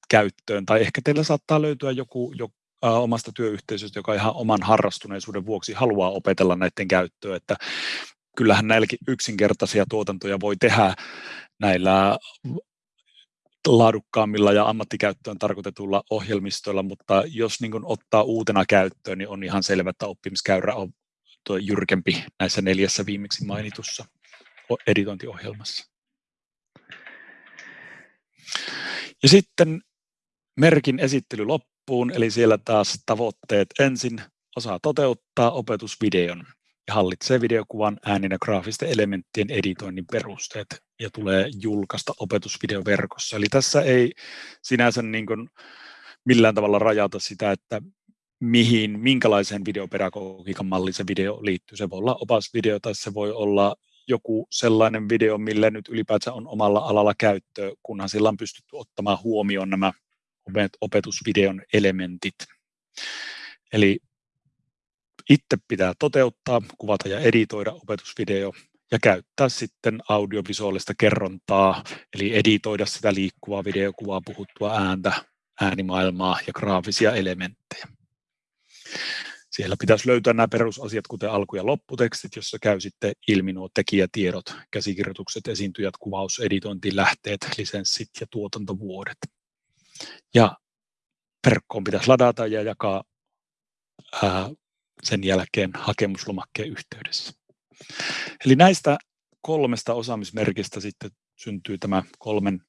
käyttöön, tai ehkä teillä saattaa löytyä joku, joku omasta työyhteisöstä, joka ihan oman harrastuneisuuden vuoksi haluaa opetella näiden käyttöä, että kyllähän näilläkin yksinkertaisia tuotantoja voi tehdä näillä laadukkaammilla ja ammattikäyttöön tarkoitetulla ohjelmistoilla, mutta jos niin ottaa uutena käyttöön, niin on ihan selvä, että oppimiskäyrä on tuo jyrkempi näissä neljässä viimeksi mainitussa editointiohjelmassa. Ja sitten merkin esittely loppuun, eli siellä taas tavoitteet ensin osaa toteuttaa opetusvideon ja hallitsee videokuvan, äänen ja graafisten elementtien editoinnin perusteet ja tulee julkaista opetusvideoverkossa. Eli tässä ei sinänsä niin kuin millään tavalla rajata sitä, että mihin, minkälaiseen videopedagogiikan malliin se video liittyy. Se voi olla opasvideo tai se voi olla joku sellainen video, millä nyt ylipäätään on omalla alalla käyttöä, kunhan sillä on pystytty ottamaan huomioon nämä opetusvideon elementit. Eli itse pitää toteuttaa, kuvata ja editoida opetusvideo ja käyttää sitten audiovisuaalista kerrontaa, eli editoida sitä liikkuvaa videokuvaa, puhuttua ääntä, äänimaailmaa ja graafisia elementtejä. Siellä pitäisi löytää nämä perusasiat, kuten alku- ja lopputekstit, jossa käy sitten ilmi nuo tekijätiedot, käsikirjoitukset, esiintyjät, kuvaus, editointi, lähteet, lisenssit ja tuotantovuodet. Ja verkkoon pitäisi ladata ja jakaa ää, sen jälkeen hakemuslomakkeen yhteydessä. Eli näistä kolmesta osaamismerkistä sitten syntyy tämä kolmen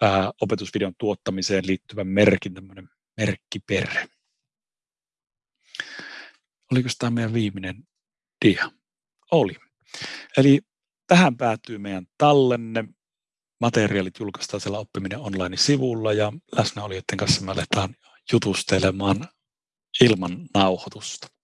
ää, opetusvideon tuottamiseen liittyvä merkin, tämmöinen merkkiperre. Oliko tämä meidän viimeinen dia? Oli. Eli tähän päättyy meidän tallenne. Materiaalit julkaistaan siellä Oppiminen online-sivulla ja läsnäolijoiden kanssa me aletaan jutustelemaan ilman nauhoitusta.